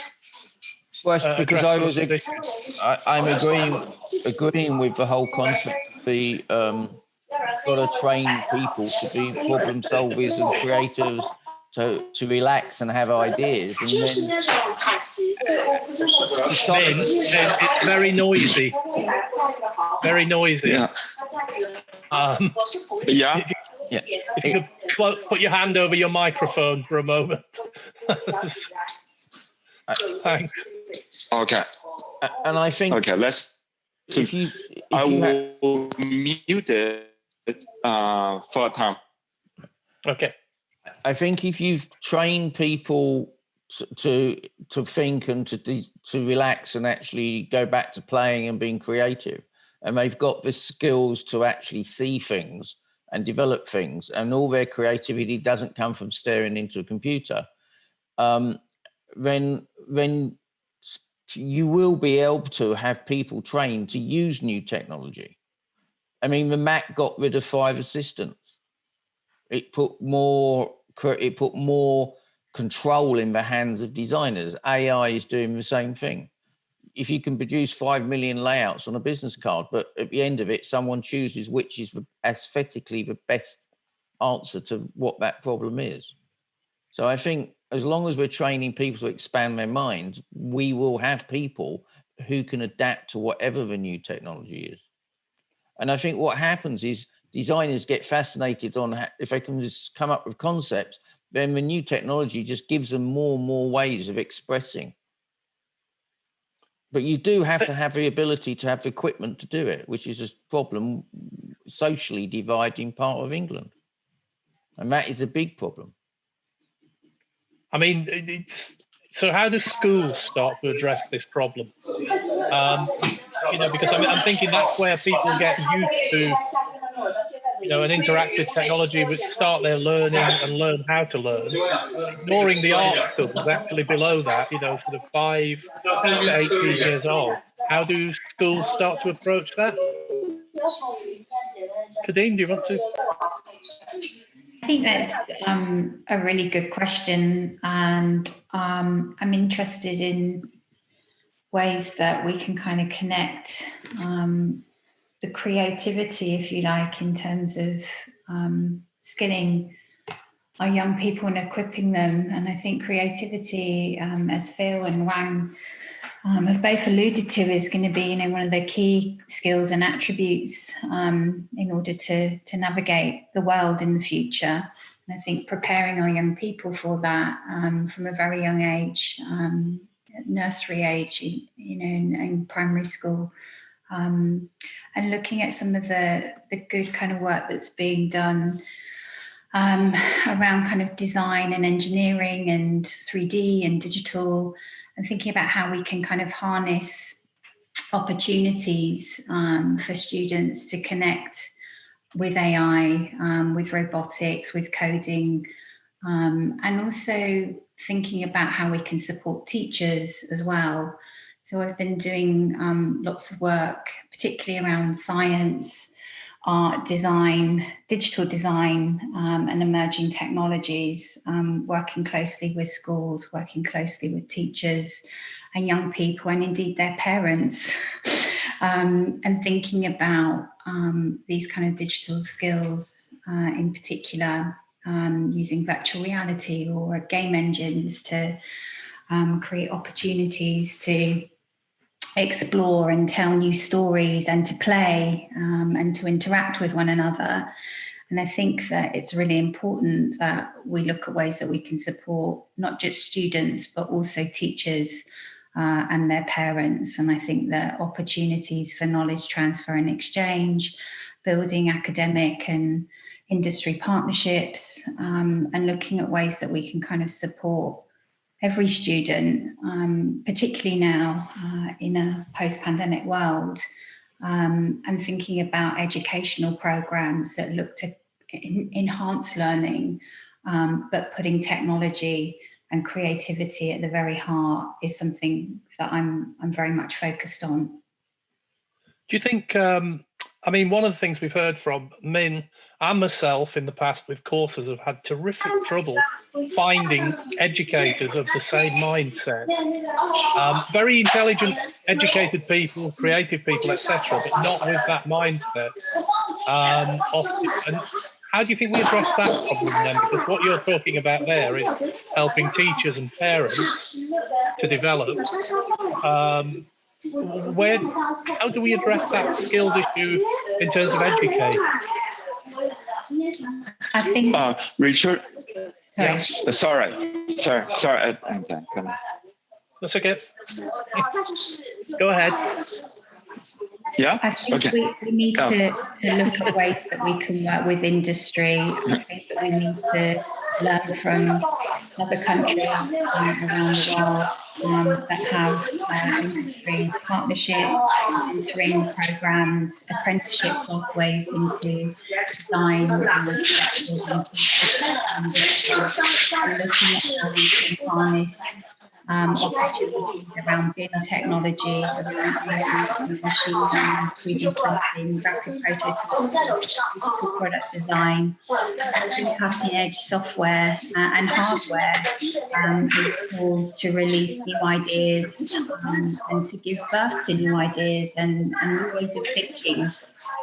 Well, uh, because I was, I, am agreeing, agreeing with the whole concept. The um, got to train people to be problem solvers and creators to, to relax and have ideas. And then, ben, it's very noisy. Very noisy. Yeah. Um, yeah. Yeah. If you could put your hand over your microphone for a moment. (laughs) Thanks. Okay. And I think. Okay, let's. If you, if I you will mute it uh, for a time. Okay. I think if you've trained people to to think and to to relax and actually go back to playing and being creative, and they've got the skills to actually see things and develop things, and all their creativity doesn't come from staring into a computer, um, then then you will be able to have people trained to use new technology. I mean, the Mac got rid of five assistants. It put more it put more control in the hands of designers. AI is doing the same thing. if you can produce 5 million layouts on a business card, but at the end of it, someone chooses which is the, aesthetically the best answer to what that problem is. So I think as long as we're training people to expand their minds, we will have people who can adapt to whatever the new technology is. And I think what happens is designers get fascinated on if they can just come up with concepts, then the new technology just gives them more and more ways of expressing. But you do have to have the ability to have equipment to do it, which is a problem socially dividing part of England. And that is a big problem. I mean, so how do schools start to address this problem? Um, you know, because I'm, I'm thinking that's where people get used to, you know, an interactive technology, but start their learning and learn how to learn. Ignoring the art schools actually below that, you know, sort of five to 18 years old. How do schools start to approach that? Kadeen, do you want to? I think that's um, a really good question, and um, I'm interested in ways that we can kind of connect um, the creativity, if you like, in terms of um, skilling our young people and equipping them. And I think creativity, um, as Phil and Wang um, have both alluded to is going to be you know one of the key skills and attributes um, in order to to navigate the world in the future and I think preparing our young people for that um, from a very young age um, nursery age you know in, in primary school um, and looking at some of the the good kind of work that's being done um, around kind of design and engineering and 3D and digital and thinking about how we can kind of harness opportunities um, for students to connect with AI, um, with robotics, with coding, um, and also thinking about how we can support teachers as well. So I've been doing um, lots of work, particularly around science, art, design, digital design, um, and emerging technologies, um, working closely with schools, working closely with teachers and young people, and indeed their parents, (laughs) um, and thinking about um, these kind of digital skills uh, in particular, um, using virtual reality or game engines to create opportunities to explore and tell new stories and to play um, and to interact with one another. And I think that it's really important that we look at ways that we can support not just students, but also teachers uh, and their parents. And I think that opportunities for knowledge transfer and exchange, building academic and industry partnerships, um, and looking at ways that we can kind of support every student, um, particularly now uh, in a post-pandemic world, um, and thinking about educational programs that look to enhance learning, um, but putting technology and creativity at the very heart is something that I'm I'm very much focused on. Do you think um, I mean, one of the things we've heard from Min and myself in the past with courses have had terrific trouble finding educators of the same mindset. Um, very intelligent, educated people, creative people, etc., but not with that mindset. Um, often, and how do you think we address that problem then? Because what you're talking about there is helping teachers and parents to develop. Um, where how do we address that skills issue in terms of education? I think uh, Richard. Sorry. Uh, sorry, sorry, sorry. I, I'm done. Come on. That's okay. Go ahead. Yeah. I think okay. we, we need to, to look at ways that we can work with industry. (laughs) I think that we need to learn from other countries um, around the world um, that have uh, industry partnerships, mentoring programs, apprenticeship pathways into design and, and looking at how we can harness um, opportunities around BIM technology, around machine learning, 3D printing, rapid prototyping, digital product design, actually cutting edge software uh, and hardware um, as tools to release new ideas um, and to give birth to new ideas and, and new ways of thinking.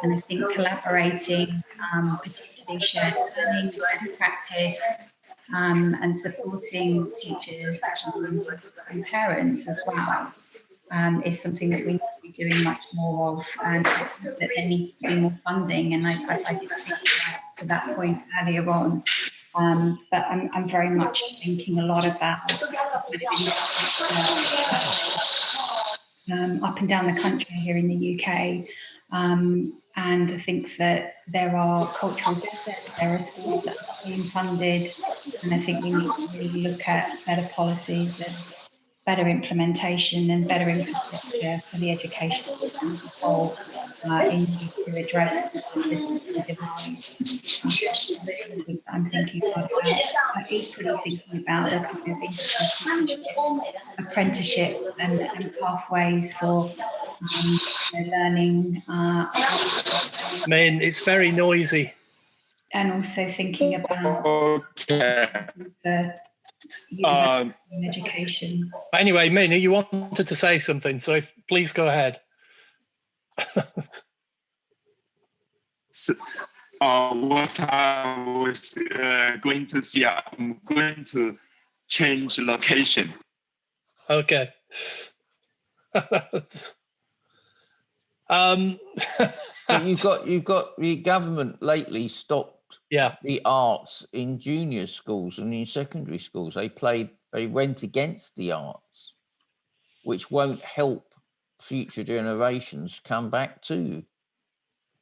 And I think collaborating, um, particularly shared learning, best practice, um, and supporting teachers and parents as well um, is something that we need to be doing much more of and that there needs to be more funding and I, I, I did to that point earlier on. Um, but I'm, I'm very much thinking a lot about um, up and down the country here in the UK um, and I think that there are cultural deficits, there are schools that are being funded, and I think we need to really look at better policies and better implementation and better infrastructure for the education as a whole uh, in to address the divide. I'm thinking about, I'm equally thinking about the kind of apprenticeships and, and pathways for um, learning. Uh, I mean, it's very noisy. And also thinking about Okay. the Um, education. Anyway, Min, you wanted to say something, so if, please go ahead. So, uh, what I was uh, going to see, I'm going to change location. Okay. um, But you've got you've got the government lately stopped yeah, the arts in junior schools and in secondary schools. They played they went against the arts, which won't help future generations come back to.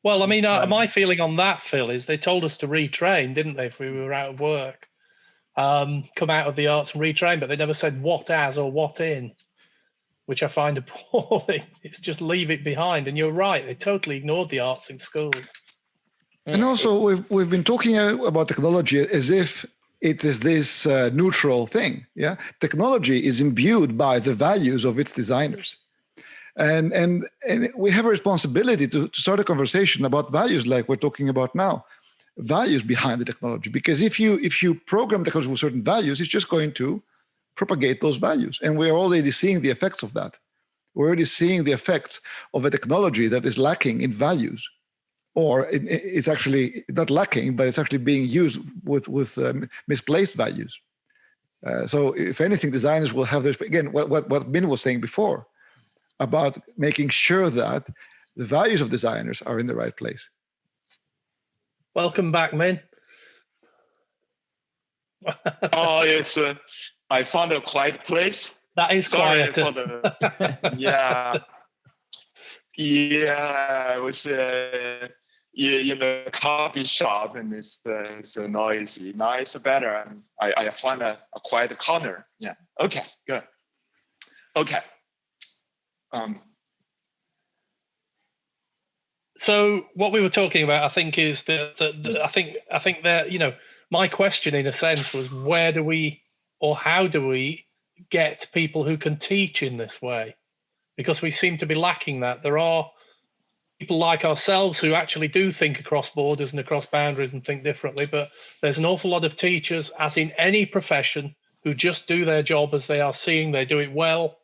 Well, I mean, uh, my feeling on that, Phil, is they told us to retrain, didn't they, if we were out of work? Um, come out of the arts and retrain, but they never said what as or what in, which I find (laughs) appalling. It's just leave it behind. And you're right, they totally ignored the arts in schools. And also, we've we've been talking about technology as if it is this uh, neutral thing. Yeah, technology is imbued by the values of its designers, and and and we have a responsibility to, to start a conversation about values like we're talking about now, values behind the technology. Because if you if you program the technology with certain values, it's just going to propagate those values, and we're already seeing the effects of that. We're already seeing the effects of a technology that is lacking in values or it- it's actually not lacking, but it's actually being used with with um, misplaced values. Uh, so, if anything, designers will have this again. What what what Min was saying before about making sure that the values of designers are in the right place. Welcome back, Min. (laughs) oh, it's uh, I found a quiet place. That is Sorry quieter. for the (laughs) yeah. Yeah, I was uh, in in the coffee shop and it's uh, so noisy. Now it's better. I, I find a, a quiet corner. Yeah. Okay, good. Okay. Um, so what we were talking about, I think, is that, that, that I think I think that you know my question in a sense was where do we or how do we get people who can teach in this way? Because we seem to be lacking that. There are people like ourselves who actually do think across borders and across boundaries and think differently, but there's an awful lot of teachers, as in any profession, who just do their job as they are seeing. They do it well,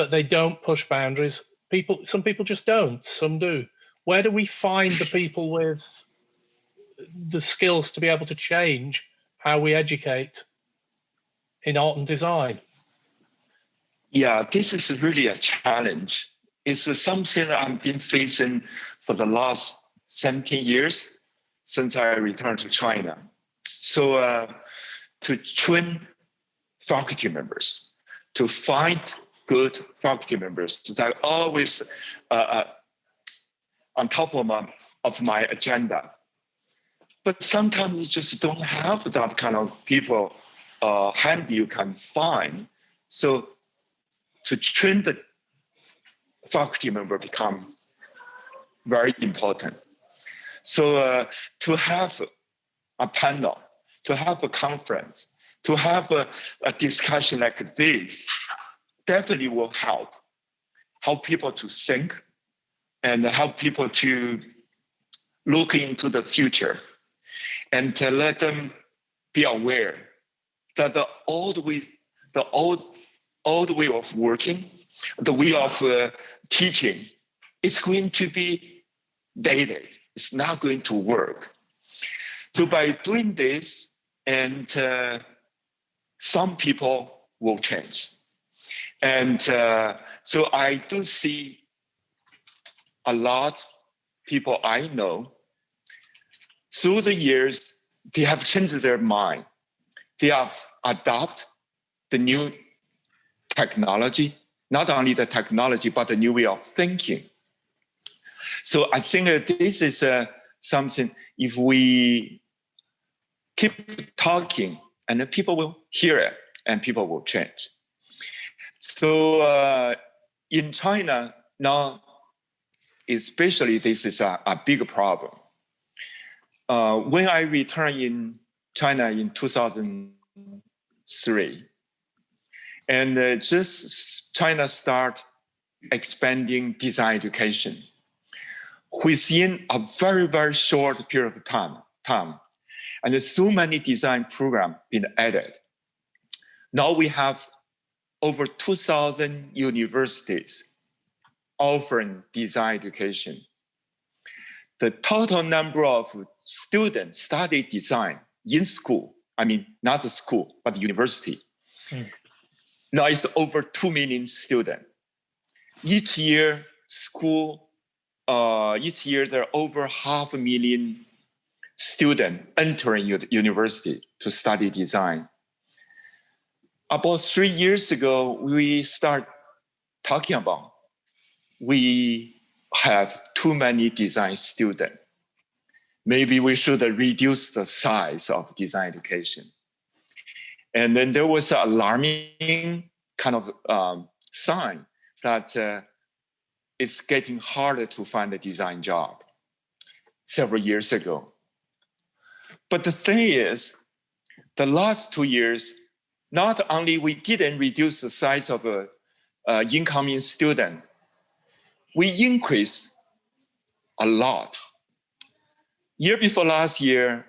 but they don't push boundaries. People, some people just don't. Some do where do we find the people with the skills to be able to change how we educate in art and design? yeah, this is really a challenge. It's something I've been facing for the last 17 years since I returned to China. So uh, to train faculty members, to find good faculty members that are always uh, uh, on top of my, of my agenda. But sometimes you just don't have that kind of people uh, handy you can find. So to train the faculty member become very important. So uh, to have a panel, to have a conference, to have a, a discussion like this definitely will help help people to think and help people to look into the future and to let them be aware that the old way the old old way of working the way of uh, teaching is going to be dated it's not going to work so by doing this and uh, some people will change. And uh, so I do see a lot people I know through the years, they have changed their mind. They have adopted the new technology, not only the technology, but the new way of thinking. So I think this is uh, something, if we keep talking and people will hear it and people will change. So uh, in China now, especially this is a, a big problem. Uh, when I returned in China in 2003, and uh, just China start expanding design education. Within a very, very short period of time, time and so many design programs been added. Now we have over 2,000 universities offering design education. The total number of students study design in school, I mean, not the school, but the university, mm. now it's over 2 million students. Each year, school, uh, each year there are over half a million student entering university to study design. About three years ago, we start talking about we have too many design students. Maybe we should reduce the size of design education. And then there was an alarming kind of um, sign that uh, it's getting harder to find a design job several years ago. But the thing is, the last two years, not only we didn't reduce the size of a, incoming student, we increased a lot. Year before last year,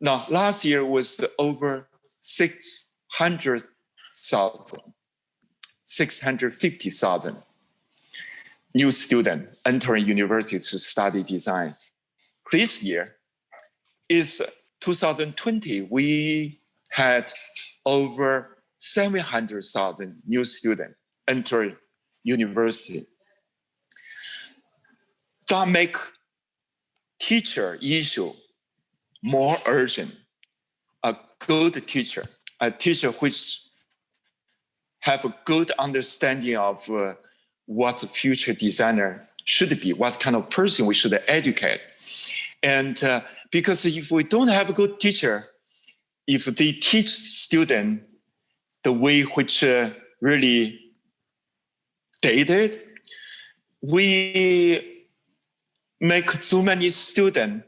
no, last year was over 600,000, 650,000 new students entering university to study design. This year, is 2020, we had over 700,000 new students enter university. That make teacher issue more urgent. A good teacher, a teacher which have a good understanding of uh, what the future designer should be, what kind of person we should educate. And uh, because if we don't have a good teacher, if they teach student the way which uh, really dated, we make so many students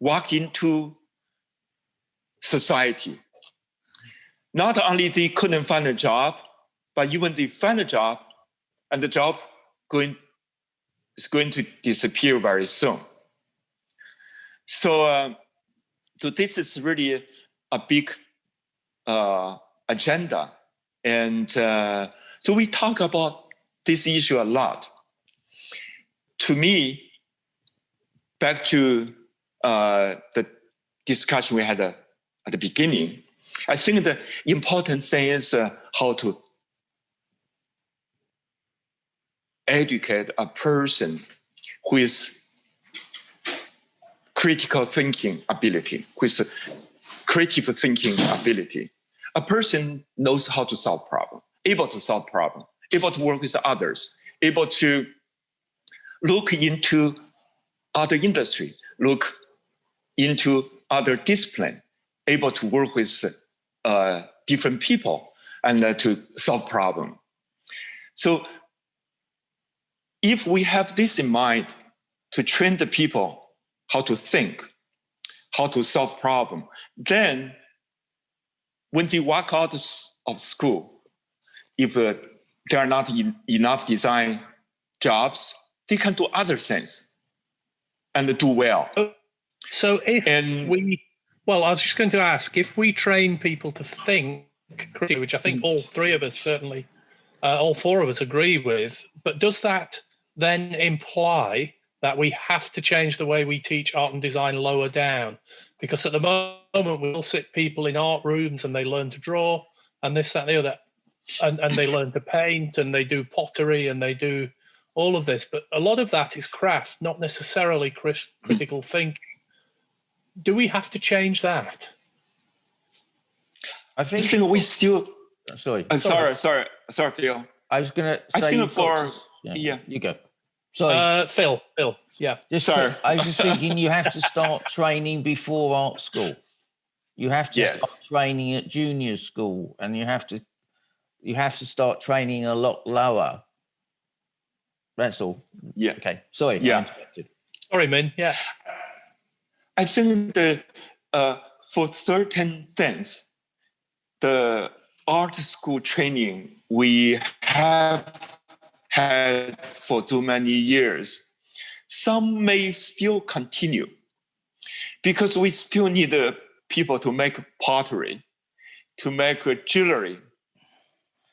walk into society. Not only they couldn't find a job, but even they find a job and the job going is going to disappear very soon. So, uh, so this is really a big uh, agenda. And uh, so we talk about this issue a lot. To me, back to uh, the discussion we had uh, at the beginning, I think the important thing is uh, how to educate a person who is critical thinking ability, is creative thinking ability. A person knows how to solve problem, able to solve problem, able to work with others, able to look into other industry, look into other discipline, able to work with uh, different people and uh, to solve problem. So if we have this in mind to train the people how to think, how to solve problem, then when they walk out of school, if uh, there are not in, enough design jobs, they can do other things and do well. So if and, we, well, I was just going to ask, if we train people to think which I think all three of us certainly, uh, all four of us agree with, but does that then imply that we have to change the way we teach art and design lower down? Because at the moment, we'll sit people in art rooms and they learn to draw and this, that, and the other, and, and they learn to paint and they do pottery and they do all of this. But a lot of that is craft, not necessarily critical thinking. Do we have to change that? I think, I think we still. Sorry. Uh, sorry, sorry, sorry, Phil. I was going to say. I think for yeah, yeah, you go. Sorry, uh, Phil. Phil. Yeah. Just sorry. I was just thinking you have to start (laughs) training before art school. You have to yes. start training at junior school, and you have to you have to start training a lot lower. That's all. Yeah. Okay. Sorry. Yeah. Sorry, man. Yeah. I think that uh, for certain things, the art school training we have had for too many years, some may still continue because we still need uh, people to make pottery, to make jewelry,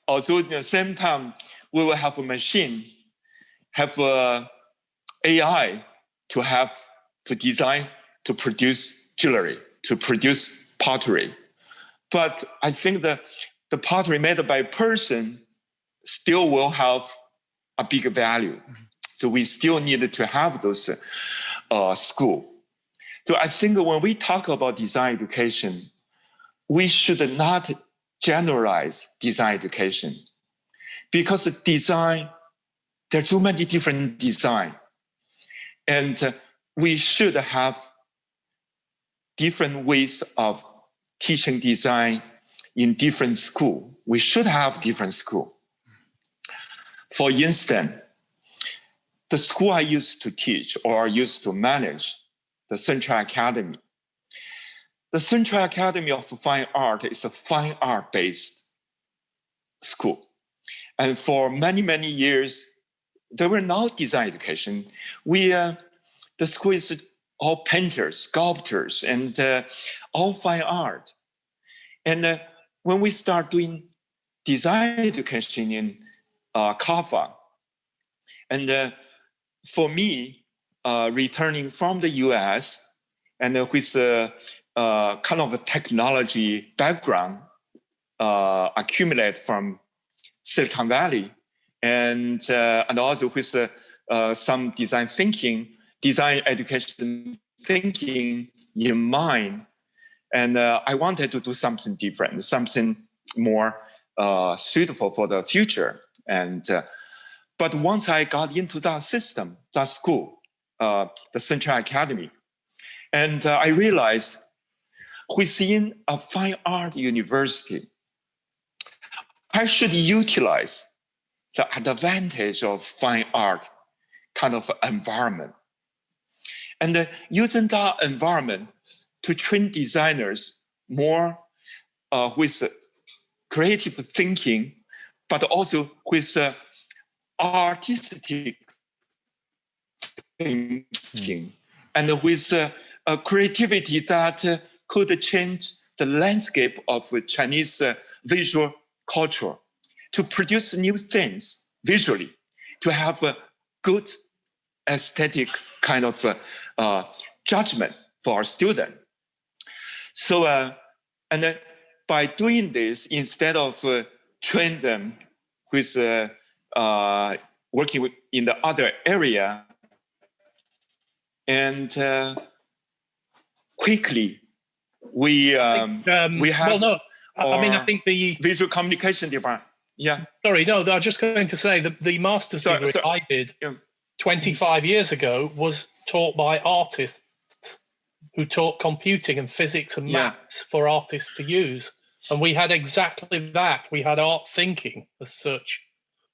although at the same time, we will have a machine, have a AI to have, to design, to produce jewelry, to produce pottery. But I think that the pottery made by person still will have a big value. So we still need to have those uh, school. So I think when we talk about design education, we should not generalize design education because design there are too many different design and we should have different ways of teaching design in different school we should have different school for instance the school i used to teach or used to manage the central academy the Central Academy of Fine Art is a fine art based school. And for many, many years, there were no design education. We, uh, the school is all painters, sculptors, and uh, all fine art. And uh, when we start doing design education in uh, CAFA, and uh, for me, uh, returning from the US, and with uh, uh, kind of a technology background uh, accumulate from Silicon Valley, and and also with some design thinking, design education thinking in mind, and I wanted to do something different, something more suitable for the future. And but once I got into that system, that school, the Central Academy, and I realized within a fine art university, I should utilize the advantage of fine art kind of environment. And uh, using that environment to train designers more uh, with uh, creative thinking, but also with uh, artistic thinking, and with uh, a creativity that uh, could change the landscape of Chinese uh, visual culture to produce new things visually, to have a good aesthetic kind of uh, uh, judgment for our student. So, and then by doing this, instead of train them with uh, uh, working with, in the other area, and quickly we um, um, we have. Well, no, I mean I think the visual communication department. Yeah. Sorry, no, I was just going to say that the master's sorry, degree sorry. I did yeah. 25 years ago was taught by artists who taught computing and physics and maths yeah. for artists to use. And we had exactly that. We had art thinking as such,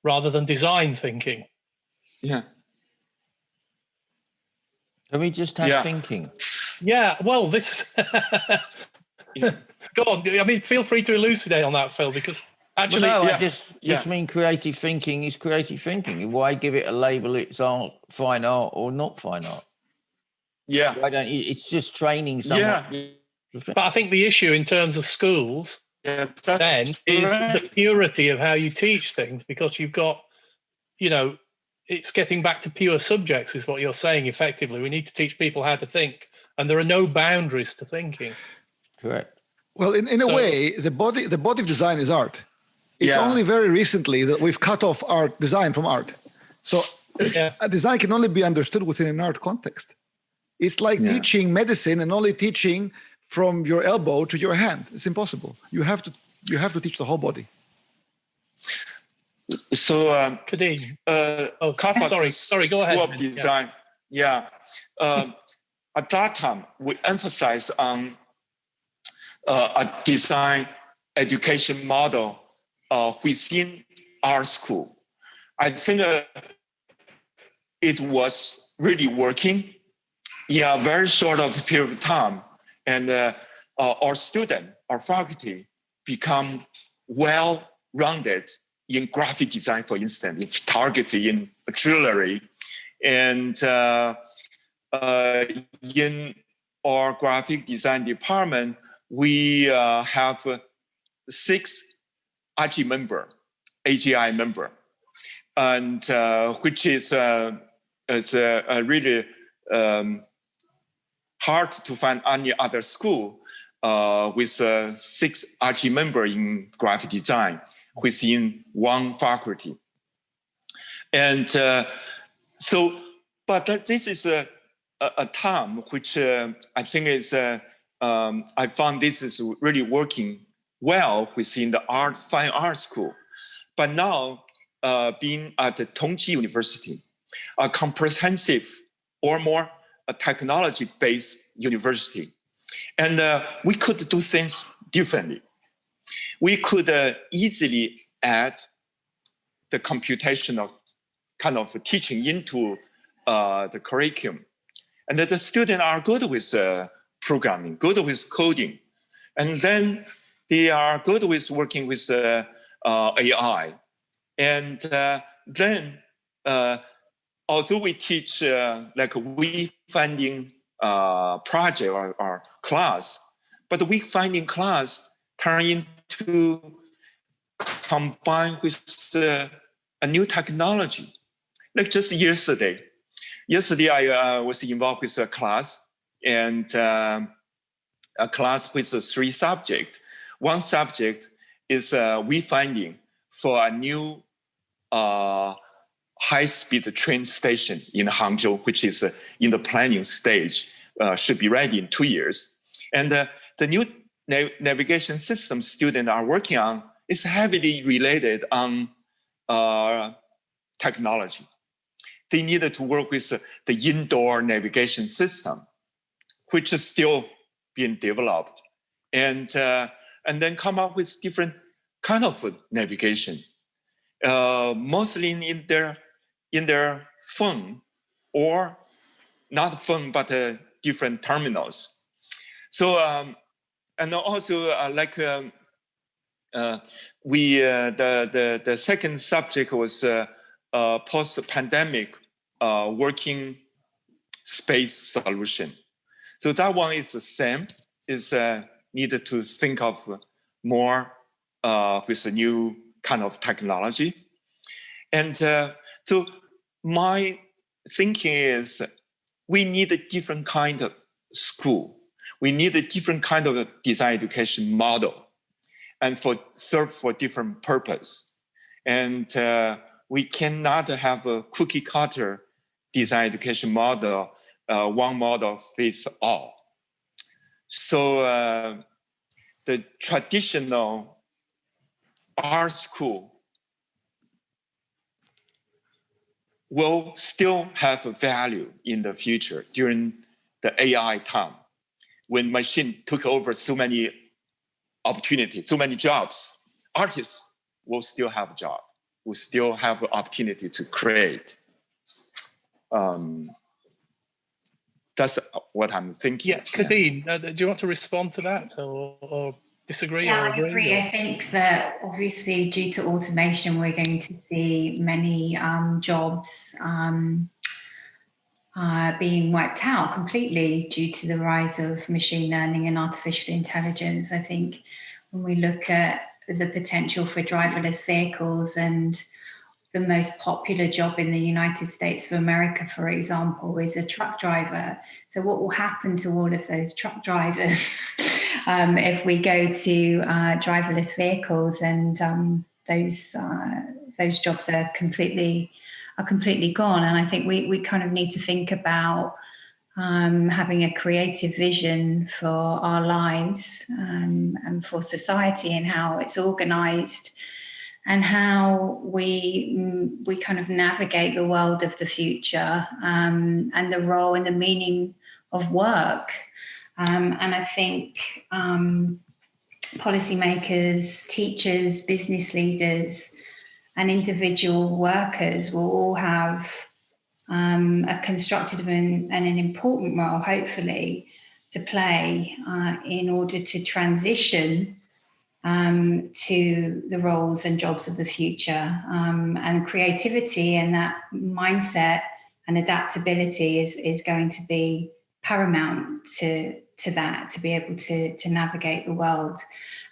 rather than design thinking. Yeah. Can we just have yeah. thinking? Yeah, well, this is. (laughs) go on. I mean, feel free to elucidate on that, Phil, because actually, well, no, yeah, I just yeah. just mean creative thinking is creative thinking. Why give it a label? It's art, fine art, or not fine art. Yeah. Why don't you? It's just training someone. Yeah. to think. but I think the issue in terms of schools Yeah. Then is the purity of how you teach things because you've got, you know, it's getting back to pure subjects is what you're saying effectively. We need to teach people how to think, and there are no boundaries to thinking. Correct. Well, in, in a So- way, the body the body of design is art. It's Yeah. only very recently that we've cut off art design from art. So Yeah. a design can only be understood within an art context. It's like Yeah. teaching medicine and only teaching from your elbow to your hand. It's impossible. You have to you have to teach the whole body. So um, Kadeem, uh, Oh, CAFA's sorry, sorry, go School ahead, of man. Yeah. Design. Yeah. Um, at that time, we emphasize on uh, a design education model uh, within our school. I think uh, it was really working in a very short of period of time, and uh, uh, our student, our faculty, become well-rounded in graphic design, for instance, in photography, in jewelry, and uh, uh, in our graphic design department, we have six AGI member, AGI member, and uh, which is uh, is uh, really um, hard to find any other school uh, with uh, six AGI member in graphic design within one faculty. And uh, so, but this is a, a, a term which uh, I think is, uh, um, I found this is really working well within the art, fine art school. But now, uh, being at the Tongji University, a comprehensive or more a technology-based university, and uh, we could do things differently. We could uh, easily add the computational kind of teaching into uh, the curriculum. And that the students are good with uh, programming, good with coding. And then they are good with working with uh, uh, AI. And then, although we teach uh, like a we finding uh, project or, or class, but the wayfinding class turn into combine with uh, a new technology. Like just yesterday, yesterday I uh, was involved with a class and um, a class with uh, three subjects. One subject is uh, wayfinding for a new uh, high-speed train station in Hangzhou, which is uh, in the planning stage, uh, should be ready in two years. And uh, the new na- navigation system students are working on is heavily related on uh, technology. They needed to work with the indoor navigation system, which is still being developed, and uh, and then come up with different kind of navigation, uh, mostly in their in their phone or not phone but uh, different terminals. So um, and also uh, like um, uh, we uh, the the the second subject was uh, post-pandemic uh, working space solution. So that one is the same. Is needed to think of more with a new kind of technology, and so my thinking is we need a different kind of school. We need a different kind of design education model and for serve for different purpose. And uh, we cannot have a cookie cutter design education model, uh, one model fits all. So uh, the traditional art school will still have a value in the future during the AI time when machine took over so many opportunities, so many jobs. Artists will still have a job, will still have an opportunity to create. Um, that's what I'm thinking. Yeah, Kadeem, uh, do you want to respond to that, or, or disagree yeah, agree? I agree. I think that obviously due to automation, we're going to see many um, jobs um, uh, being wiped out completely due to the rise of machine learning and artificial intelligence. I think when we look at the potential for driverless vehicles and the most popular job in the United States of America, for example, is a truck driver. So what will happen to all of those truck drivers (laughs) um, if we go to uh, driverless vehicles and um, those uh, those jobs are completely are completely gone? And I think we we kind of need to think about um, having a creative vision for our lives um, and for society and how it's organized and how we mm, we kind of navigate the world of the future um, and the role and the meaning of work. Um, and I think um, policymakers, teachers, business leaders, and individual workers will all have um, a constructive and, and, an important role, hopefully, to play uh, in order to transition um, to the roles and jobs of the future. Um, and creativity and that mindset and adaptability is, is going to be paramount to, to that, to be able to, to navigate the world.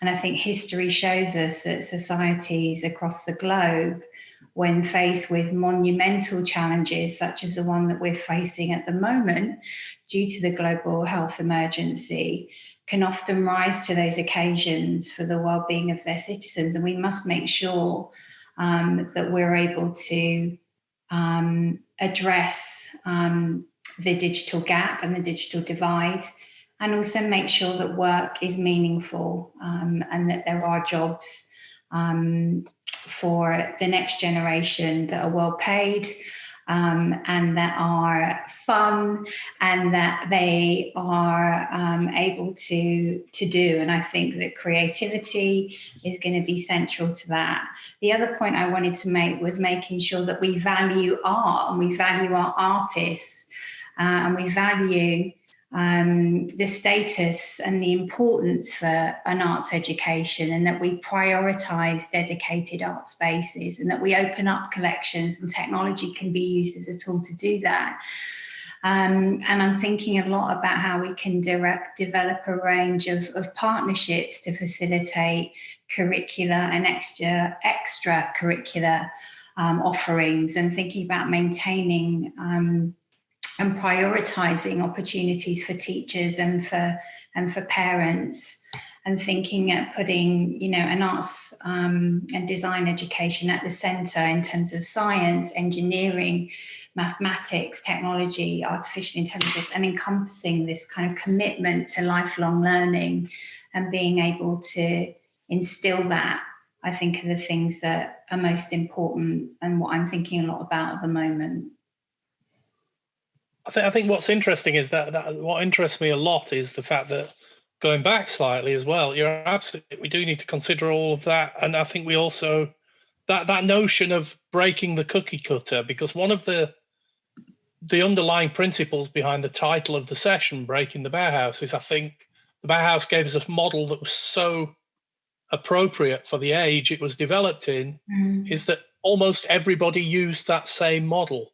And I think history shows us that societies across the globe, when faced with monumental challenges, such as the one that we're facing at the moment, due to the global health emergency, can often rise to those occasions for the well-being of their citizens. And we must make sure um, that we're able to um, address um, the digital gap and the digital divide and also make sure that work is meaningful um, and that there are jobs um, for the next generation that are well paid um, and that are fun and that they are um, able to to do and I think that creativity is going to be central to that. The other point I wanted to make was making sure that we value art and we value our artists uh, and we value um, the status and the importance for an arts education and that we prioritise dedicated art spaces and that we open up collections and technology can be used as a tool to do that. Um, and I'm thinking a lot about how we can direct, develop a range of, of partnerships to facilitate curricular and extra, extra curricular um, offerings and thinking about maintaining um, and prioritizing opportunities for teachers and for and for parents and thinking at putting you know an arts um, and design education at the center in terms of science engineering mathematics technology artificial intelligence and encompassing this kind of commitment to lifelong learning and being able to instill that I think are the things that are most important and what I'm thinking a lot about at the moment. I think I think what's interesting is that, that what interests me a lot is the fact that going back slightly as well, you're absolutely we do need to consider all of that, and I think we also that that notion of breaking the cookie cutter because one of the the underlying principles behind the title of the session, breaking the Bauhaus, is I think the Bauhaus gave us a model that was so appropriate for the age it was developed in, mm. is that almost everybody used that same model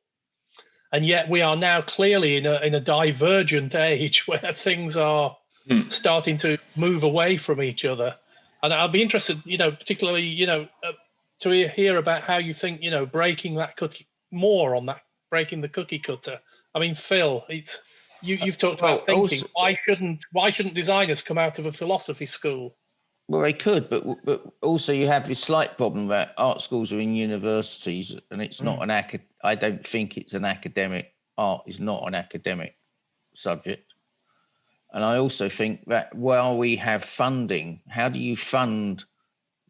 and yet we are now clearly in a in a divergent age (laughs) where things are hmm. starting to move away from each other. And I'll be interested, you know, particularly, you know, uh, to hear about how you think, you know, breaking that cookie more on that breaking the cookie cutter. I mean, Phil, it's you, you've talked well, about thinking. Also, why shouldn't why shouldn't designers come out of a philosophy school? Well, they could, but but also you have this slight problem that art schools are in universities, and it's not mm. an acad. I don't think it's an academic. Art is not an academic subject, and I also think that while we have funding, how do you fund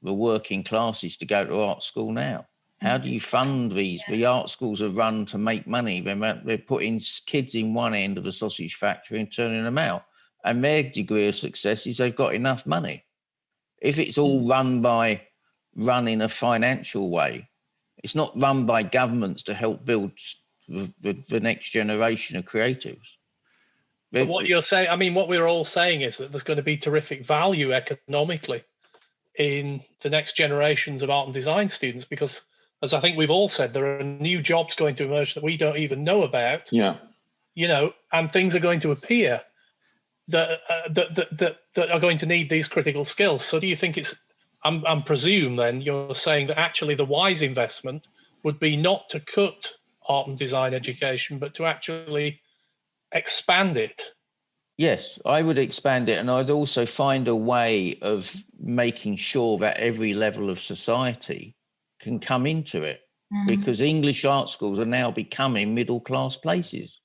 the working classes to go to art school now? How do you fund these? The art schools are run to make money. They're, they're putting kids in one end of a sausage factory and turning them out. And their degree of success is they've got enough money. If it's all mm. run by run in a financial way, it's not run by governments to help build the, the, the next generation of creatives. But what you're saying, I mean, what we're all saying is that there's going to be terrific value economically in the next generations of art and design students because, as I think we've all said, there are new jobs going to emerge that we don't even know about. Yeah. You know, and things are going to appear that, uh, that, that, that, that are going to need these critical skills. So, do you think it's, I'm, I'm presume then you're saying that actually the wise investment would be not to cut art and design education, but to actually expand it. Yes, I would expand it. And I'd also find a way of making sure that every level of society can come into it mm. because English art schools are now becoming middle class places.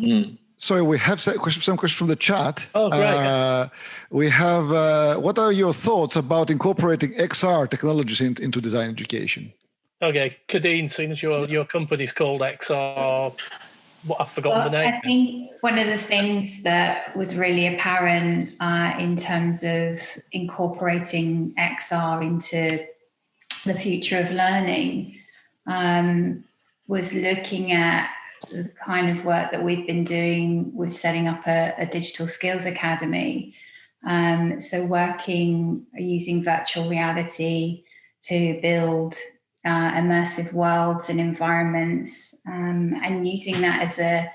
Mm. Sorry, we have some questions from the chat. Oh, great. Uh, we have, uh, what are your thoughts about incorporating XR technologies in, into design education? Okay, Kadeem, since your, your company's called XR, what I've forgotten well, the name. I think one of the things that was really apparent uh, in terms of incorporating XR into the future of learning um, was looking at the kind of work that we've been doing with setting up a, a digital skills academy. Um, so working using virtual reality to build uh, immersive worlds and environments, um, and using that as a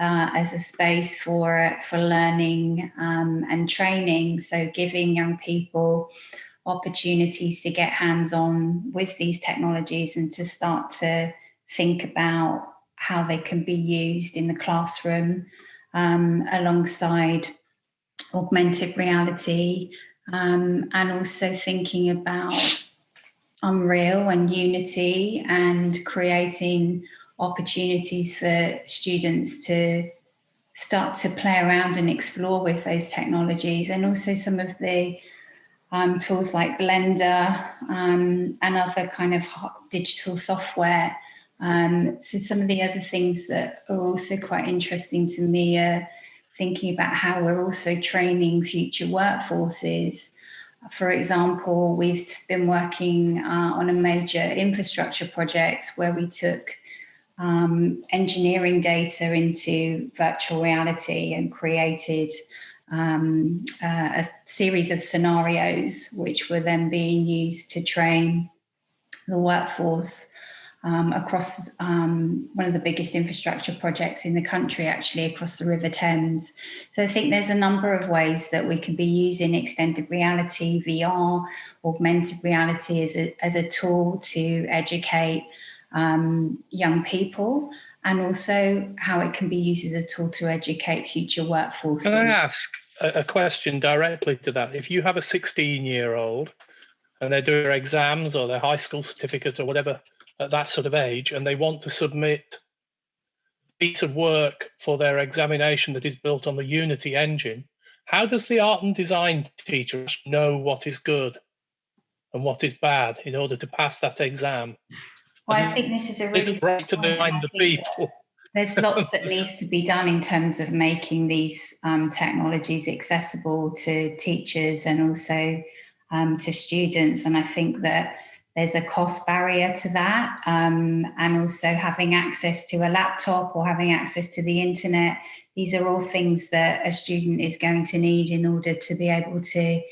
uh, as a space for for learning um, and training. So giving young people opportunities to get hands on with these technologies and to start to think about how they can be used in the classroom um, alongside augmented reality um, and also thinking about Unreal and Unity and creating opportunities for students to start to play around and explore with those technologies and also some of the um, tools like Blender um, and other kind of digital software. Um, so some of the other things that are also quite interesting to me are thinking about how we're also training future workforces. For example, we've been working uh, on a major infrastructure project where we took um, engineering data into virtual reality and created um, uh, a series of scenarios which were then being used to train the workforce um, across um, one of the biggest infrastructure projects in the country, actually across the River Thames. So I think there's a number of ways that we can be using extended reality, VR, augmented reality as a, as a tool to educate um, young people and also how it can be used as a tool to educate future workforce. Can I ask a, question directly to that? If you have a 16 year old and they're doing their exams or their high school certificate or whatever at that sort of age and they want to submit a piece of work for their examination that is built on the Unity engine, how does the art and design teacher know what is good and what is bad in order to pass that exam? Well, I think this is a really right to the mind of people. There's lots that (laughs) needs to be done in terms of making these um, technologies accessible to teachers and also um, to students. And I think that there's a cost barrier to that. Um, and also having access to a laptop or having access to the internet. These are all things that a student is going to need in order to be able to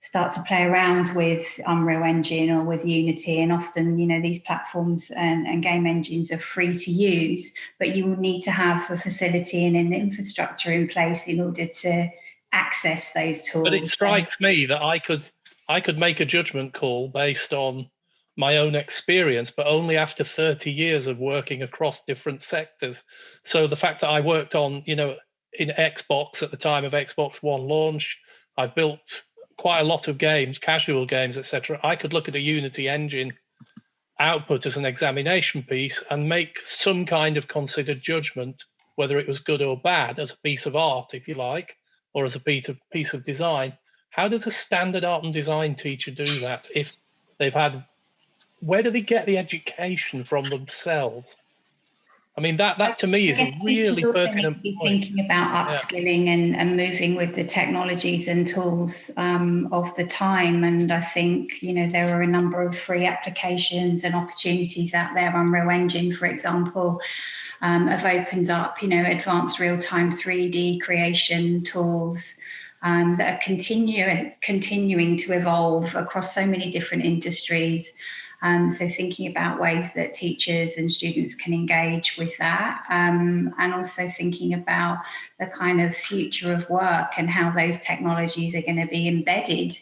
start to play around with Unreal Engine or with Unity. And often, you know, these platforms and, and game engines are free to use, but you will need to have a facility and an infrastructure in place in order to access those tools. But it strikes me that I could I could make a judgment call based on my own experience, but only after 30 years of working across different sectors. So the fact that I worked on, you know, in Xbox at the time of Xbox One launch, I built quite a lot of games, casual games, etc. I could look at a Unity engine output as an examination piece and make some kind of considered judgment whether it was good or bad as a piece of art, if you like, or as a piece of piece of design. How does a standard art and design teacher do that if they've had where do they get the education from themselves? I mean, that that to me is a really pertinent be thinking about upskilling yeah. and, and moving with the technologies and tools um, of the time. And I think, you know, there are a number of free applications and opportunities out there. Unreal Engine, for example, um, have opened up, you know, advanced real-time 3D creation tools um, that are continue, continuing to evolve across so many different industries. Um, so thinking about ways that teachers and students can engage with that um, and also thinking about the kind of future of work and how those technologies are going to be embedded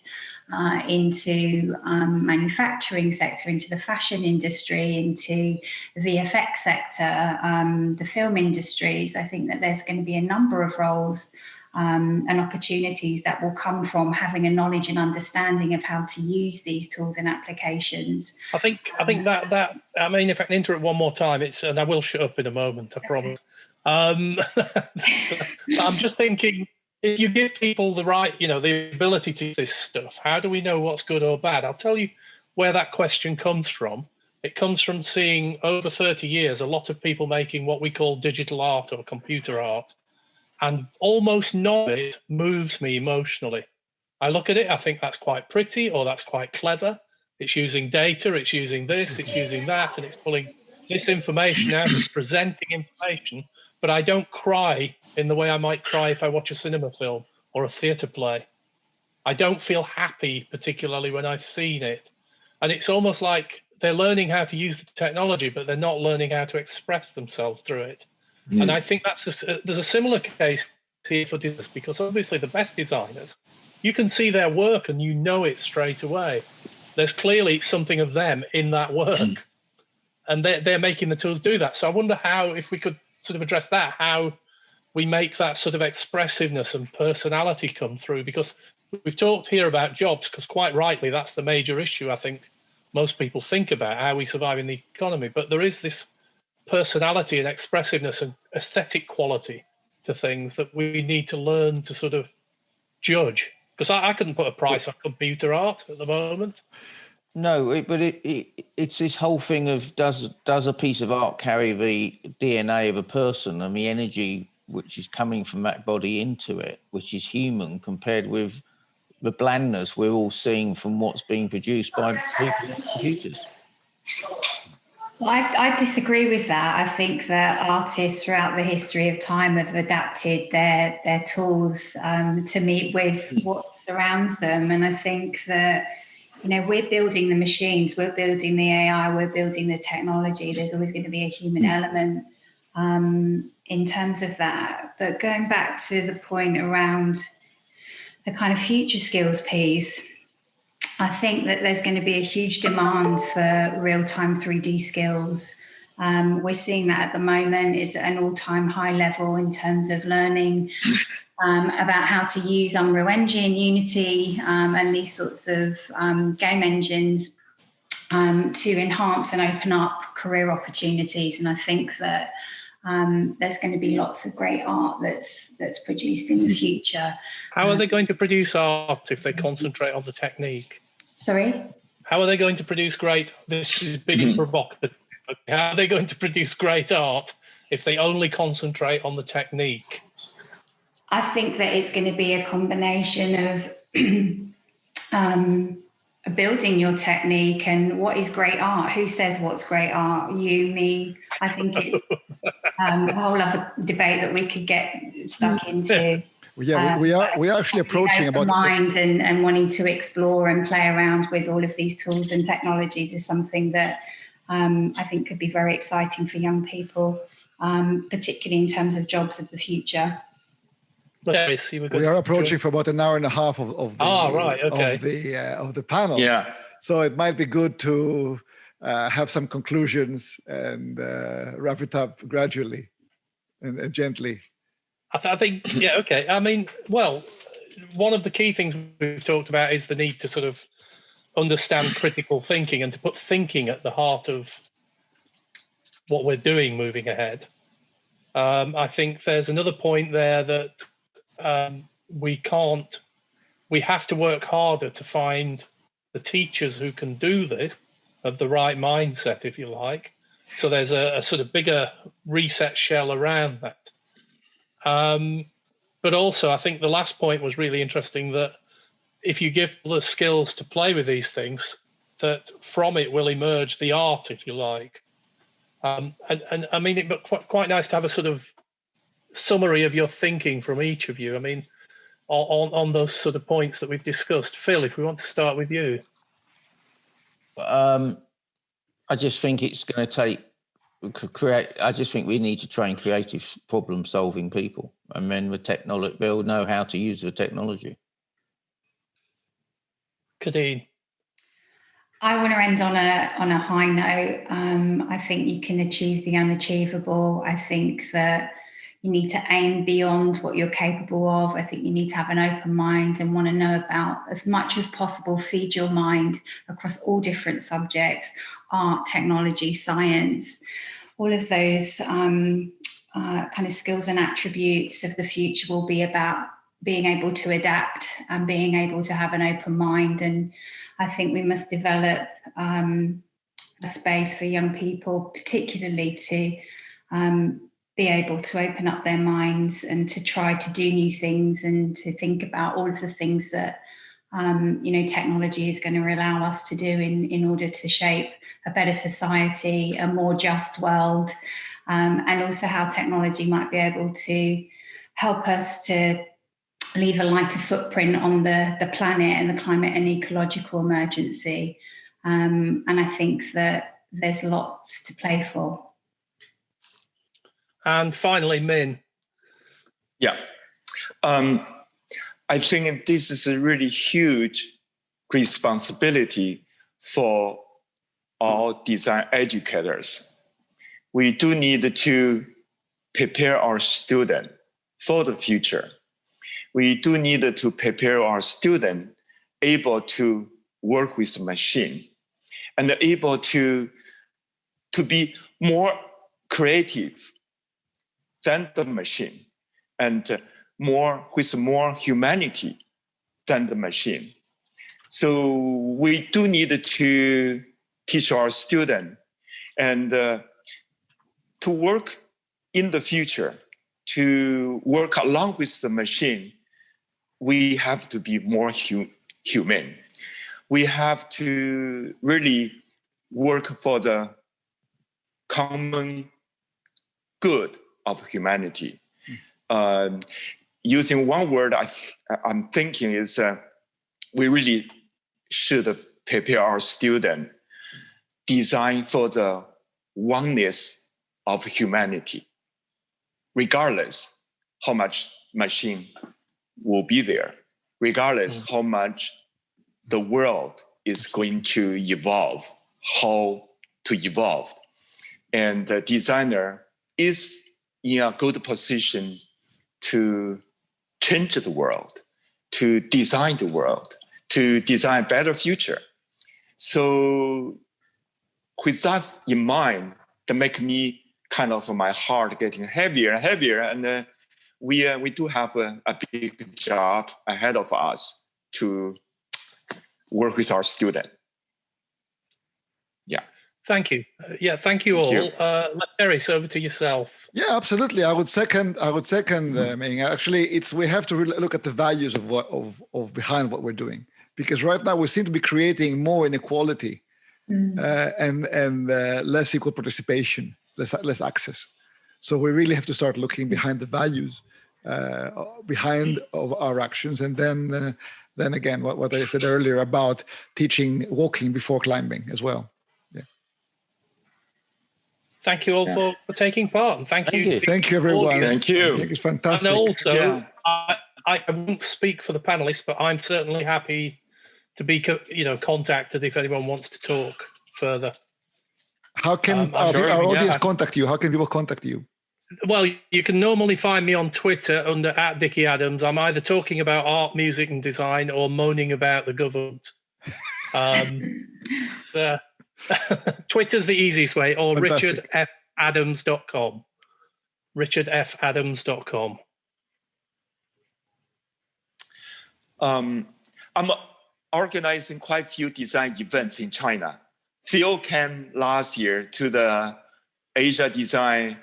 uh, into um, manufacturing sector, into the fashion industry, into the VFX sector, um, the film industries. I think that there's going to be a number of roles um, and opportunities that will come from having a knowledge and understanding of how to use these tools and applications. I think I think that that I mean, if I can interrupt one more time, it's and I will shut up in a moment, I promise. Um, (laughs) I'm just thinking if you give people the right, you know, the ability to do this stuff, how do we know what's good or bad? I'll tell you where that question comes from. It comes from seeing over 30 years a lot of people making what we call digital art or computer art and almost none of it moves me emotionally. I look at it, I think that's quite pretty or that's quite clever. It's using data, it's using this, it's using that, and it's pulling this information out, it's (clears throat) presenting information, but I don't cry in the way I might cry if I watch a cinema film or a theatre play. I don't feel happy, particularly when I've seen it. And it's almost like they're learning how to use the technology, but they're not learning how to express themselves through it. Mm. And I think that's a, there's a similar case here for this because obviously the best designers, you can see their work and you know it straight away. There's clearly something of them in that work, mm. and they're they're making the tools do that. So I wonder how, if we could sort of address that, how we make that sort of expressiveness and personality come through because we've talked here about jobs because quite rightly that's the major issue i think most people think about how we survive in the economy but there is this personality and expressiveness and aesthetic quality to things that we need to learn to sort of judge. Because I, I couldn't put a price on computer art at the moment. No, it, but it, it, it's this whole thing of does does a piece of art carry the DNA of a person and the energy which is coming from that body into it, which is human, compared with the blandness we're all seeing from what's being produced by people computers. I, I, disagree with that. I think that artists throughout the history of time have adapted their their tools um, to meet with hmm. what surrounds them, and I think that you know we're building the machines, we're building the AI, we're building the technology. There's always going to be a human hmm. element um, in terms of that. But going back to the point around the kind of future skills piece I think that there's going to be a huge demand for real-time 3D skills. Um, we're seeing that at the moment. It's at an all-time high level in terms of learning um, about how to use Unreal Engine, Unity, um, and these sorts of um, game engines um, to enhance and open up career opportunities. And I think that um, there's going to be lots of great art that's that's produced in the future. How are they going to produce art if they concentrate on the technique? Sorry? How are they going to produce great? This is being provocative. How are they going to produce great art if they only concentrate on the technique? I think that it's going to be a combination of (clears throat) um, building your technique and what is great art. Who says what's great art? You, me. I think it's (laughs) um, a whole other debate that we could get stuck into yeah, we, we, are we are actually approaching about mind and, and wanting to explore and play around with all of these tools and technologies is something that um, I think could be very exciting for young people, um, particularly in terms of jobs of the future. we are approaching for about an hour and a half of, of the, oh, right, okay. of the uh, of the panel. Yeah. So it might be good to uh, have some conclusions and uh, wrap it up gradually and, and gently. I, th- I think, (clears throat) yeah, okay. I mean, well, one of the key things we've talked about is the need to sort of understand critical thinking and to put thinking at the heart of what we're doing moving ahead. Um, I think there's another point there that um, we can't, we have to work harder to find the teachers who can do this, of the right mindset, if you like, So there's a, a, sort of bigger reset shell around that. Um, but also, I think the last point was really interesting that if you give the skills to play with these things, that from it will emerge the art, if you like. Um, and, and I mean, it but quite, quite nice to have a sort of summary of your thinking from each of you. I mean, on, on those sort of points that we've discussed. Phil, if we want to start with you. Um, I just think it's going to take create. I just think we need to train creative problem solving people, and then the technology they'll know how to use the technology. Kadeem. I want to end on a on a high note. Um, I think you can achieve the unachievable. I think that you need to aim beyond what you're capable of. I think you need to have an open mind and want to know about as much as possible, feed your mind across all different subjects, art, technology, science, all of those um, uh, kind of skills and attributes of the future will be about being able to adapt and being able to have an open mind. And I think we must develop um, a space for young people, particularly to um, be able to open up their minds and to try to do new things and to think about all of the things that um, you know technology is going to allow us to do in in order to shape a better society a more just world um, and also how technology might be able to help us to leave a lighter footprint on the the planet and the climate and ecological emergency um, and I think that there's lots to play for. And finally, Min. Yeah. Um, I think this is a really huge responsibility for all design educators. We do need to prepare our student for the future. We do need to prepare our student able to work with machine and able to, to be more creative than the machine and more with more humanity than the machine. So we do need to teach our students and uh, to work in the future, to work along with the machine, we have to be more hu human. We have to really work for the common good of humanity. Um, using one word I am thinking is uh, we really should prepare our student design for the oneness of humanity, regardless how much machine will be there, regardless mm. how much the world is going to evolve, how to evolve. And the designer is in a good position to change the world, to design the world, to design a better future. So with that in mind, that make me kind of my heart getting heavier and heavier. And uh, we, uh, we do have a, a big job ahead of us to work with our student. Yeah. Thank you. Uh, yeah, thank you all. You. Uh, Eris, over to yourself. Yeah, absolutely. I would second. I would second. Uh, I mean, actually, it's we have to really look at the values of what of of behind what we're doing, because right now we seem to be creating more inequality, mm. uh, and and uh, less equal participation, less less access. So we really have to start looking behind the values, uh, behind of our actions, and then uh, then again, what what I said earlier about teaching walking before climbing as well thank you all yeah. for, for taking part and thank, thank you. you. Thank you, everyone. Thank you. it's fantastic. And also, yeah. I, I won't speak for the panelists, but I'm certainly happy to be, you know, contacted if anyone wants to talk further. How can um, our, sure, our, audience yeah. contact you? How can people contact you? Well, you can normally find me on Twitter under at Dickie Adams. I'm either talking about art, music, and design, or moaning about the government. (laughs) Um, so, (laughs) Twitter's the easiest way, or richardfadams.com. richardfadams.com. Um, I'm organizing quite a few design events in China. Phil came last year to the Asia Design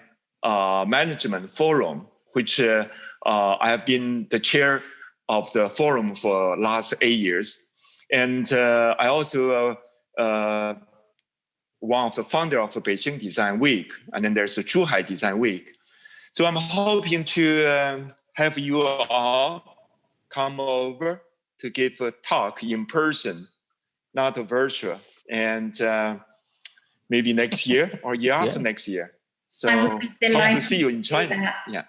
uh, Management Forum, which uh, uh, I have been the chair of the forum for last eight years. And uh, I also uh, one of the founder of the Beijing Design Week, and then there's the Zhuhai Design Week. So I'm hoping to um, have you all come over to give a talk in person, not a virtual, and uh, maybe next year or year after next year. So I hope to see you in China. Yeah.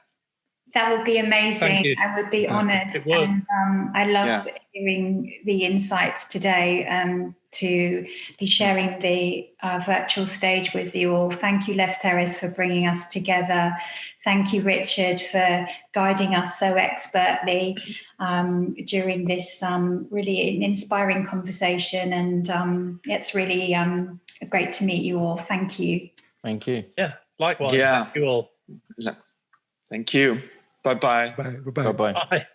That would be amazing. I would be Fantastic. honoured. It would. And um, I loved hearing the insights today um, to be sharing the uh, virtual stage with you all. Thank you, Lefteris, for bringing us together. Thank you, Richard, for guiding us so expertly um, during this um, really inspiring conversation. And um, it's really um, great to meet you all. Thank you. Thank you. Yeah, likewise. Yeah. Thank you all. Thank you. Bye bye. Bye. Bye-bye. Bye bye. Bye.